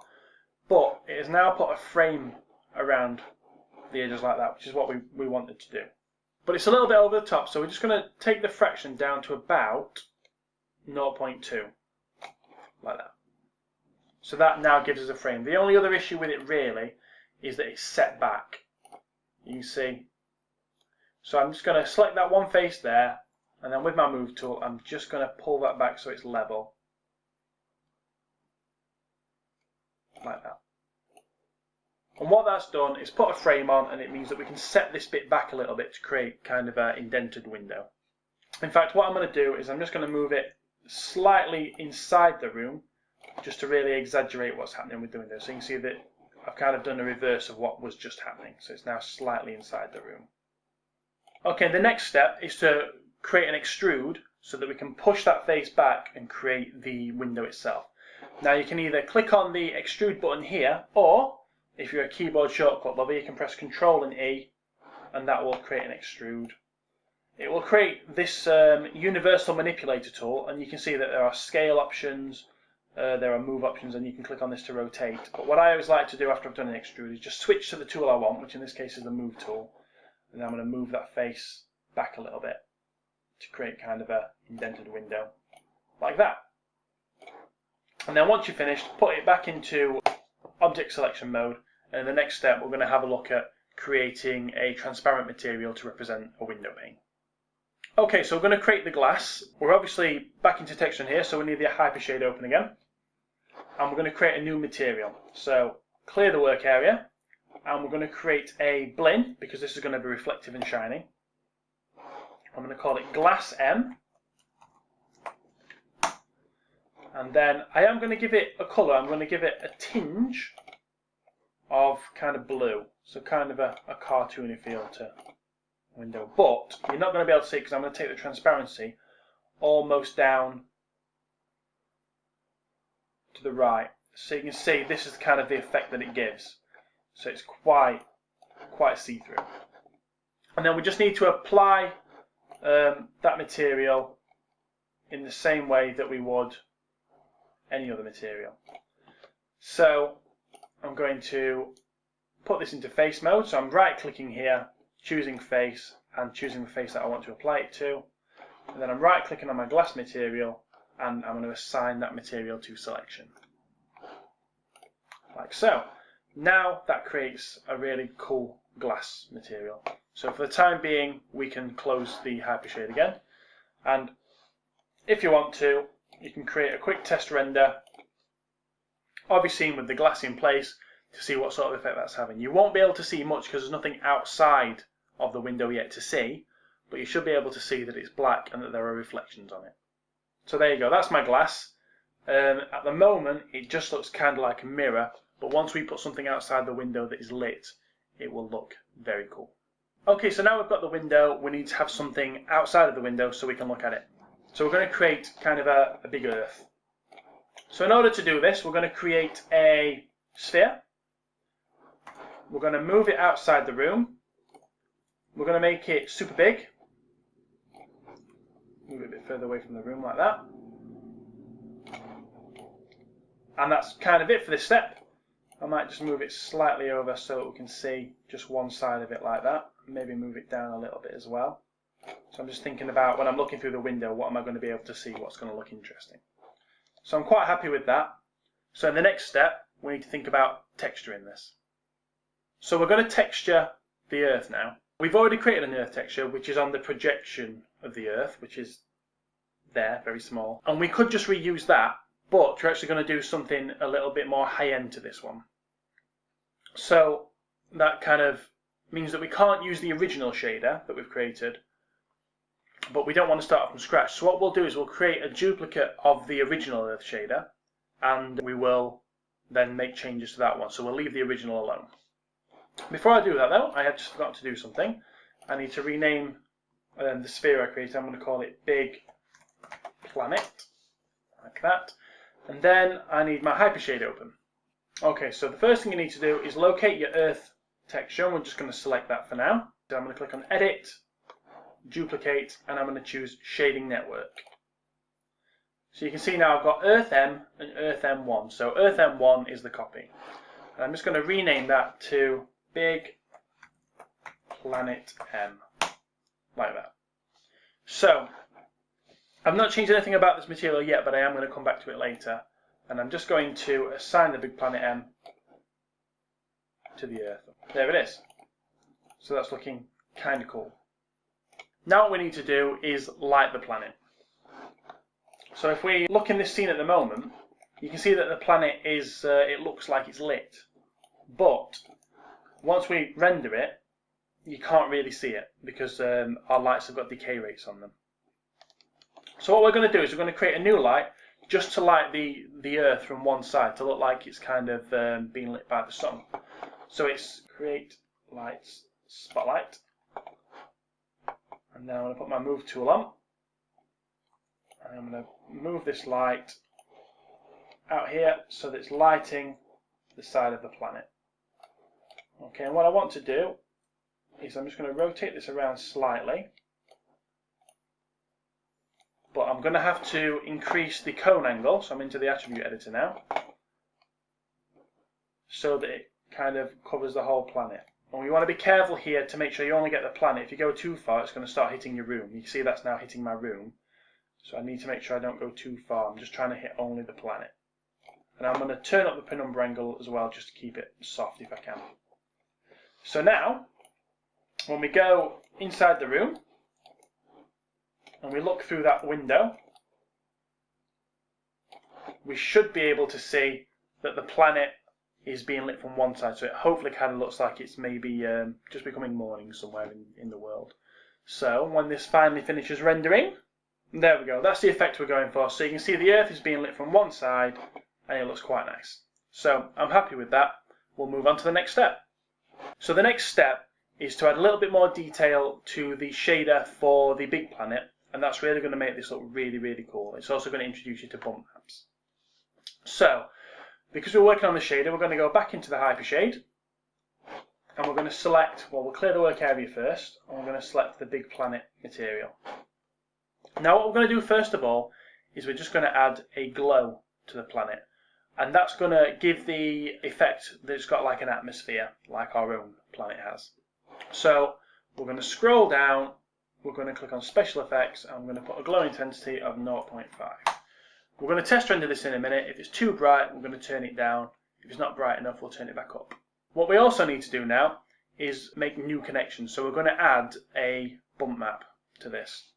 A: but it has now put a frame around the edges like that, which is what we, we wanted to do. But it's a little bit over the top, so we're just going to take the fraction down to about 0.2, like that. So that now gives us a frame. The only other issue with it really is that it's set back. You can see. So I'm just going to select that one face there, and then with my move tool, I'm just going to pull that back so it's level. Like that. And what that's done is put a frame on and it means that we can set this bit back a little bit to create kind of an indented window. In fact, what I'm going to do is I'm just going to move it slightly inside the room just to really exaggerate what's happening with the window. So you can see that I've kind of done a reverse of what was just happening. So it's now slightly inside the room. Okay, the next step is to create an extrude so that we can push that face back and create the window itself. Now you can either click on the extrude button here or if you're a keyboard shortcut lover, you can press Control and E, and that will create an extrude. It will create this um, universal manipulator tool, and you can see that there are scale options, uh, there are move options, and you can click on this to rotate. But what I always like to do after I've done an extrude is just switch to the tool I want, which in this case is the move tool, and I'm going to move that face back a little bit to create kind of a indented window, like that. And then once you're finished, put it back into object selection mode and the next step we're going to have a look at creating a transparent material to represent a window pane. Okay, so we're going to create the glass. We're obviously back into texture here, so we need the hypershade open again. And we're going to create a new material. So clear the work area, and we're going to create a Blinn, because this is going to be reflective and shiny. I'm going to call it Glass M. And then I am going to give it a colour. I'm going to give it a tinge of kind of blue. So kind of a, a cartoony feel to window. But you're not going to be able to see because I'm going to take the transparency almost down to the right. So you can see this is kind of the effect that it gives. So it's quite, quite see-through. And then we just need to apply um, that material in the same way that we would any other material. So I'm going to put this into face mode. So I'm right clicking here, choosing face and choosing the face that I want to apply it to. And then I'm right clicking on my glass material and I'm going to assign that material to selection. Like so. Now that creates a really cool glass material. So for the time being, we can close the hypershade again. And if you want to, you can create a quick test render scene with the glass in place to see what sort of effect that's having. You won't be able to see much because there's nothing outside of the window yet to see, but you should be able to see that it's black and that there are reflections on it. So there you go, that's my glass. Um, at the moment, it just looks kind of like a mirror, but once we put something outside the window that is lit, it will look very cool. Okay, so now we've got the window, we need to have something outside of the window so we can look at it. So we're going to create kind of a, a big earth. So in order to do this, we're going to create a sphere. We're going to move it outside the room. We're going to make it super big. Move it a bit further away from the room like that. And that's kind of it for this step. I might just move it slightly over so we can see just one side of it like that. Maybe move it down a little bit as well. So I'm just thinking about when I'm looking through the window, what am I going to be able to see, what's going to look interesting. So I'm quite happy with that. So in the next step, we need to think about texturing this. So we're going to texture the earth now. We've already created an earth texture, which is on the projection of the earth, which is there, very small. And we could just reuse that, but we're actually going to do something a little bit more high-end to this one. So that kind of means that we can't use the original shader that we've created, but we don't want to start from scratch. So what we'll do is we'll create a duplicate of the original Earth shader, and we will then make changes to that one. So we'll leave the original alone. Before I do that though, I have just forgotten to do something. I need to rename um, the sphere I created. I'm going to call it Big Planet, like that. And then I need my Hypershade open. Okay, so the first thing you need to do is locate your Earth texture. We're just going to select that for now. So I'm going to click on Edit, Duplicate, and I'm going to choose Shading Network. So you can see now I've got Earth M and Earth M1. So Earth M1 is the copy. And I'm just going to rename that to Big Planet M, like that. So, I've not changed anything about this material yet, but I am going to come back to it later. And I'm just going to assign the Big Planet M to the Earth. There it is. So that's looking kind of cool. Now what we need to do is light the planet. So if we look in this scene at the moment, you can see that the planet is, uh, it looks like it's lit. But once we render it, you can't really see it because um, our lights have got decay rates on them. So what we're going to do is we're going to create a new light just to light the, the earth from one side to look like it's kind of um, being lit by the sun. So it's create lights spotlight. And now I'm going to put my move tool on. And I'm going to move this light out here so that it's lighting the side of the planet. Okay, and what I want to do is I'm just going to rotate this around slightly. But I'm going to have to increase the cone angle, so I'm into the attribute editor now, so that it kind of covers the whole planet. And we want to be careful here to make sure you only get the planet. If you go too far, it's going to start hitting your room. You see that's now hitting my room. So I need to make sure I don't go too far. I'm just trying to hit only the planet. And I'm going to turn up the penumbra angle as well, just to keep it soft if I can. So now, when we go inside the room and we look through that window, we should be able to see that the planet is being lit from one side. So it hopefully kind of looks like it's maybe um, just becoming morning somewhere in, in the world. So when this finally finishes rendering, there we go. That's the effect we're going for. So you can see the Earth is being lit from one side and it looks quite nice. So I'm happy with that. We'll move on to the next step. So the next step is to add a little bit more detail to the shader for the big planet, and that's really going to make this look really, really cool. It's also going to introduce you to bump maps. So, because we're working on the shader, we're going to go back into the Hypershade, and we're going to select, well, we'll clear the work area first, and we're going to select the big planet material. Now what we're going to do first of all, is we're just going to add a glow to the planet and that's going to give the effect that it's got like an atmosphere, like our own planet has. So we're going to scroll down, we're going to click on Special Effects, and I'm going to put a glow intensity of 0.5. We're going to test render this in a minute. If it's too bright, we're going to turn it down. If it's not bright enough, we'll turn it back up. What we also need to do now is make new connections. So we're going to add a bump map to this.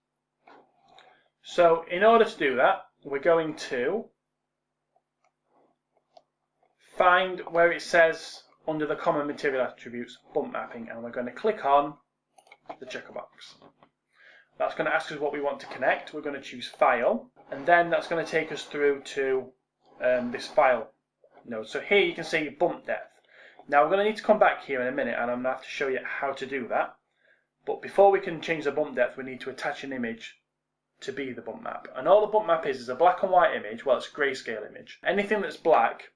A: So in order to do that, we're going to find where it says under the common material attributes bump mapping and we're going to click on the checker box. That's going to ask us what we want to connect. We're going to choose file and then that's going to take us through to um, this file node. So here you can see bump depth. Now we're going to need to come back here in a minute and I'm going to have to show you how to do that. But before we can change the bump depth, we need to attach an image to be the bump map. And all the bump map is is a black and white image, well it's a grayscale image. Anything that's black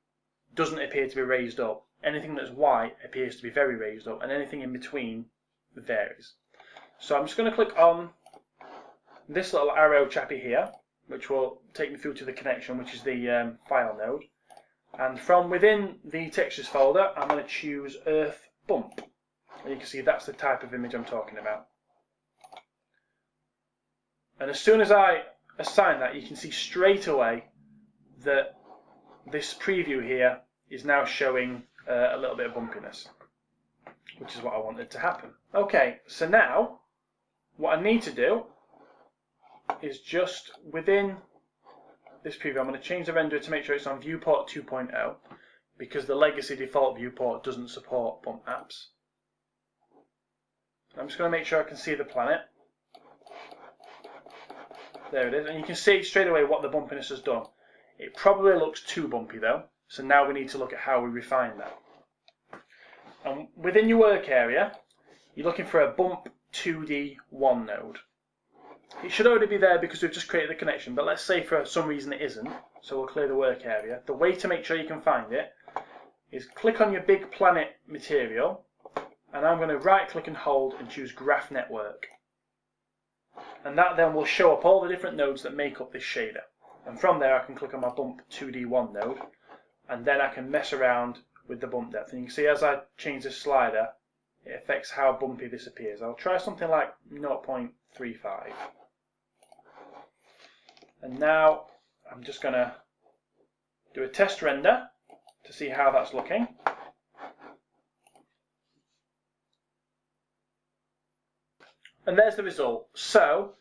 A: doesn't appear to be raised up. Anything that's white appears to be very raised up, and anything in between varies. So I'm just going to click on this little arrow chappy here, which will take me through to the connection, which is the um, file node. And from within the textures folder, I'm going to choose Earth Bump. And you can see that's the type of image I'm talking about. And as soon as I assign that, you can see straight away that this preview here is now showing uh, a little bit of bumpiness, which is what I wanted to happen. Okay, so now what I need to do is just within this preview, I'm going to change the renderer to make sure it's on viewport 2.0 because the legacy default viewport doesn't support bump maps. I'm just going to make sure I can see the planet. There it is, and you can see straight away what the bumpiness has done. It probably looks too bumpy though, so now we need to look at how we refine that. And within your work area, you're looking for a bump 2D 1 node. It should already be there because we've just created the connection, but let's say for some reason it isn't, so we'll clear the work area. The way to make sure you can find it is click on your big planet material, and I'm going to right click and hold and choose Graph Network. And that then will show up all the different nodes that make up this shader. And from there I can click on my bump 2D1 node, and then I can mess around with the bump depth. And you can see as I change the slider, it affects how bumpy this appears. I'll try something like 0.35. And now I'm just going to do a test render to see how that's looking. And there's the result. So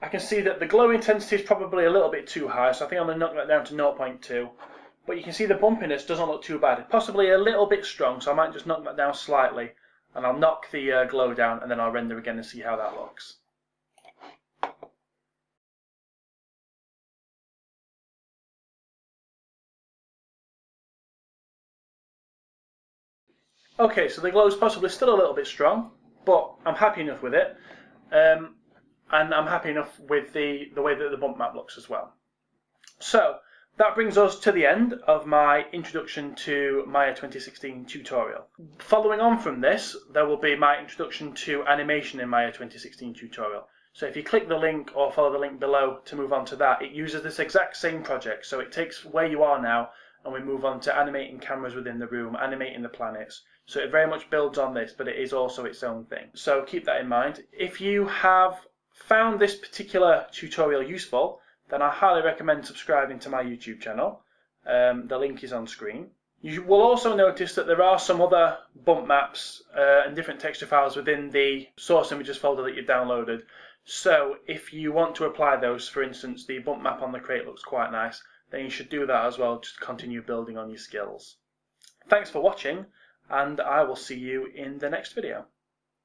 A: I can see that the glow intensity is probably a little bit too high, so I think I'm going to knock that down to 0.2. But you can see the bumpiness doesn't look too bad. Possibly a little bit strong, so I might just knock that down slightly. And I'll knock the uh, glow down and then I'll render again and see how that looks. Okay, so the glow is possibly still a little bit strong, but I'm happy enough with it. Um, and I'm happy enough with the, the way that the bump map looks as well. So, that brings us to the end of my introduction to Maya 2016 tutorial. Following on from this, there will be my introduction to animation in Maya 2016 tutorial. So if you click the link or follow the link below to move on to that, it uses this exact same project. So it takes where you are now and we move on to animating cameras within the room, animating the planets. So it very much builds on this, but it is also its own thing. So keep that in mind. If you have found this particular tutorial useful, then I highly recommend subscribing to my YouTube channel. Um, the link is on screen. You will also notice that there are some other bump maps uh, and different texture files within the source images folder that you've downloaded. So if you want to apply those, for instance, the bump map on the crate looks quite nice, then you should do that as well, just continue building on your skills. Thanks for watching, and I will see you in the next video.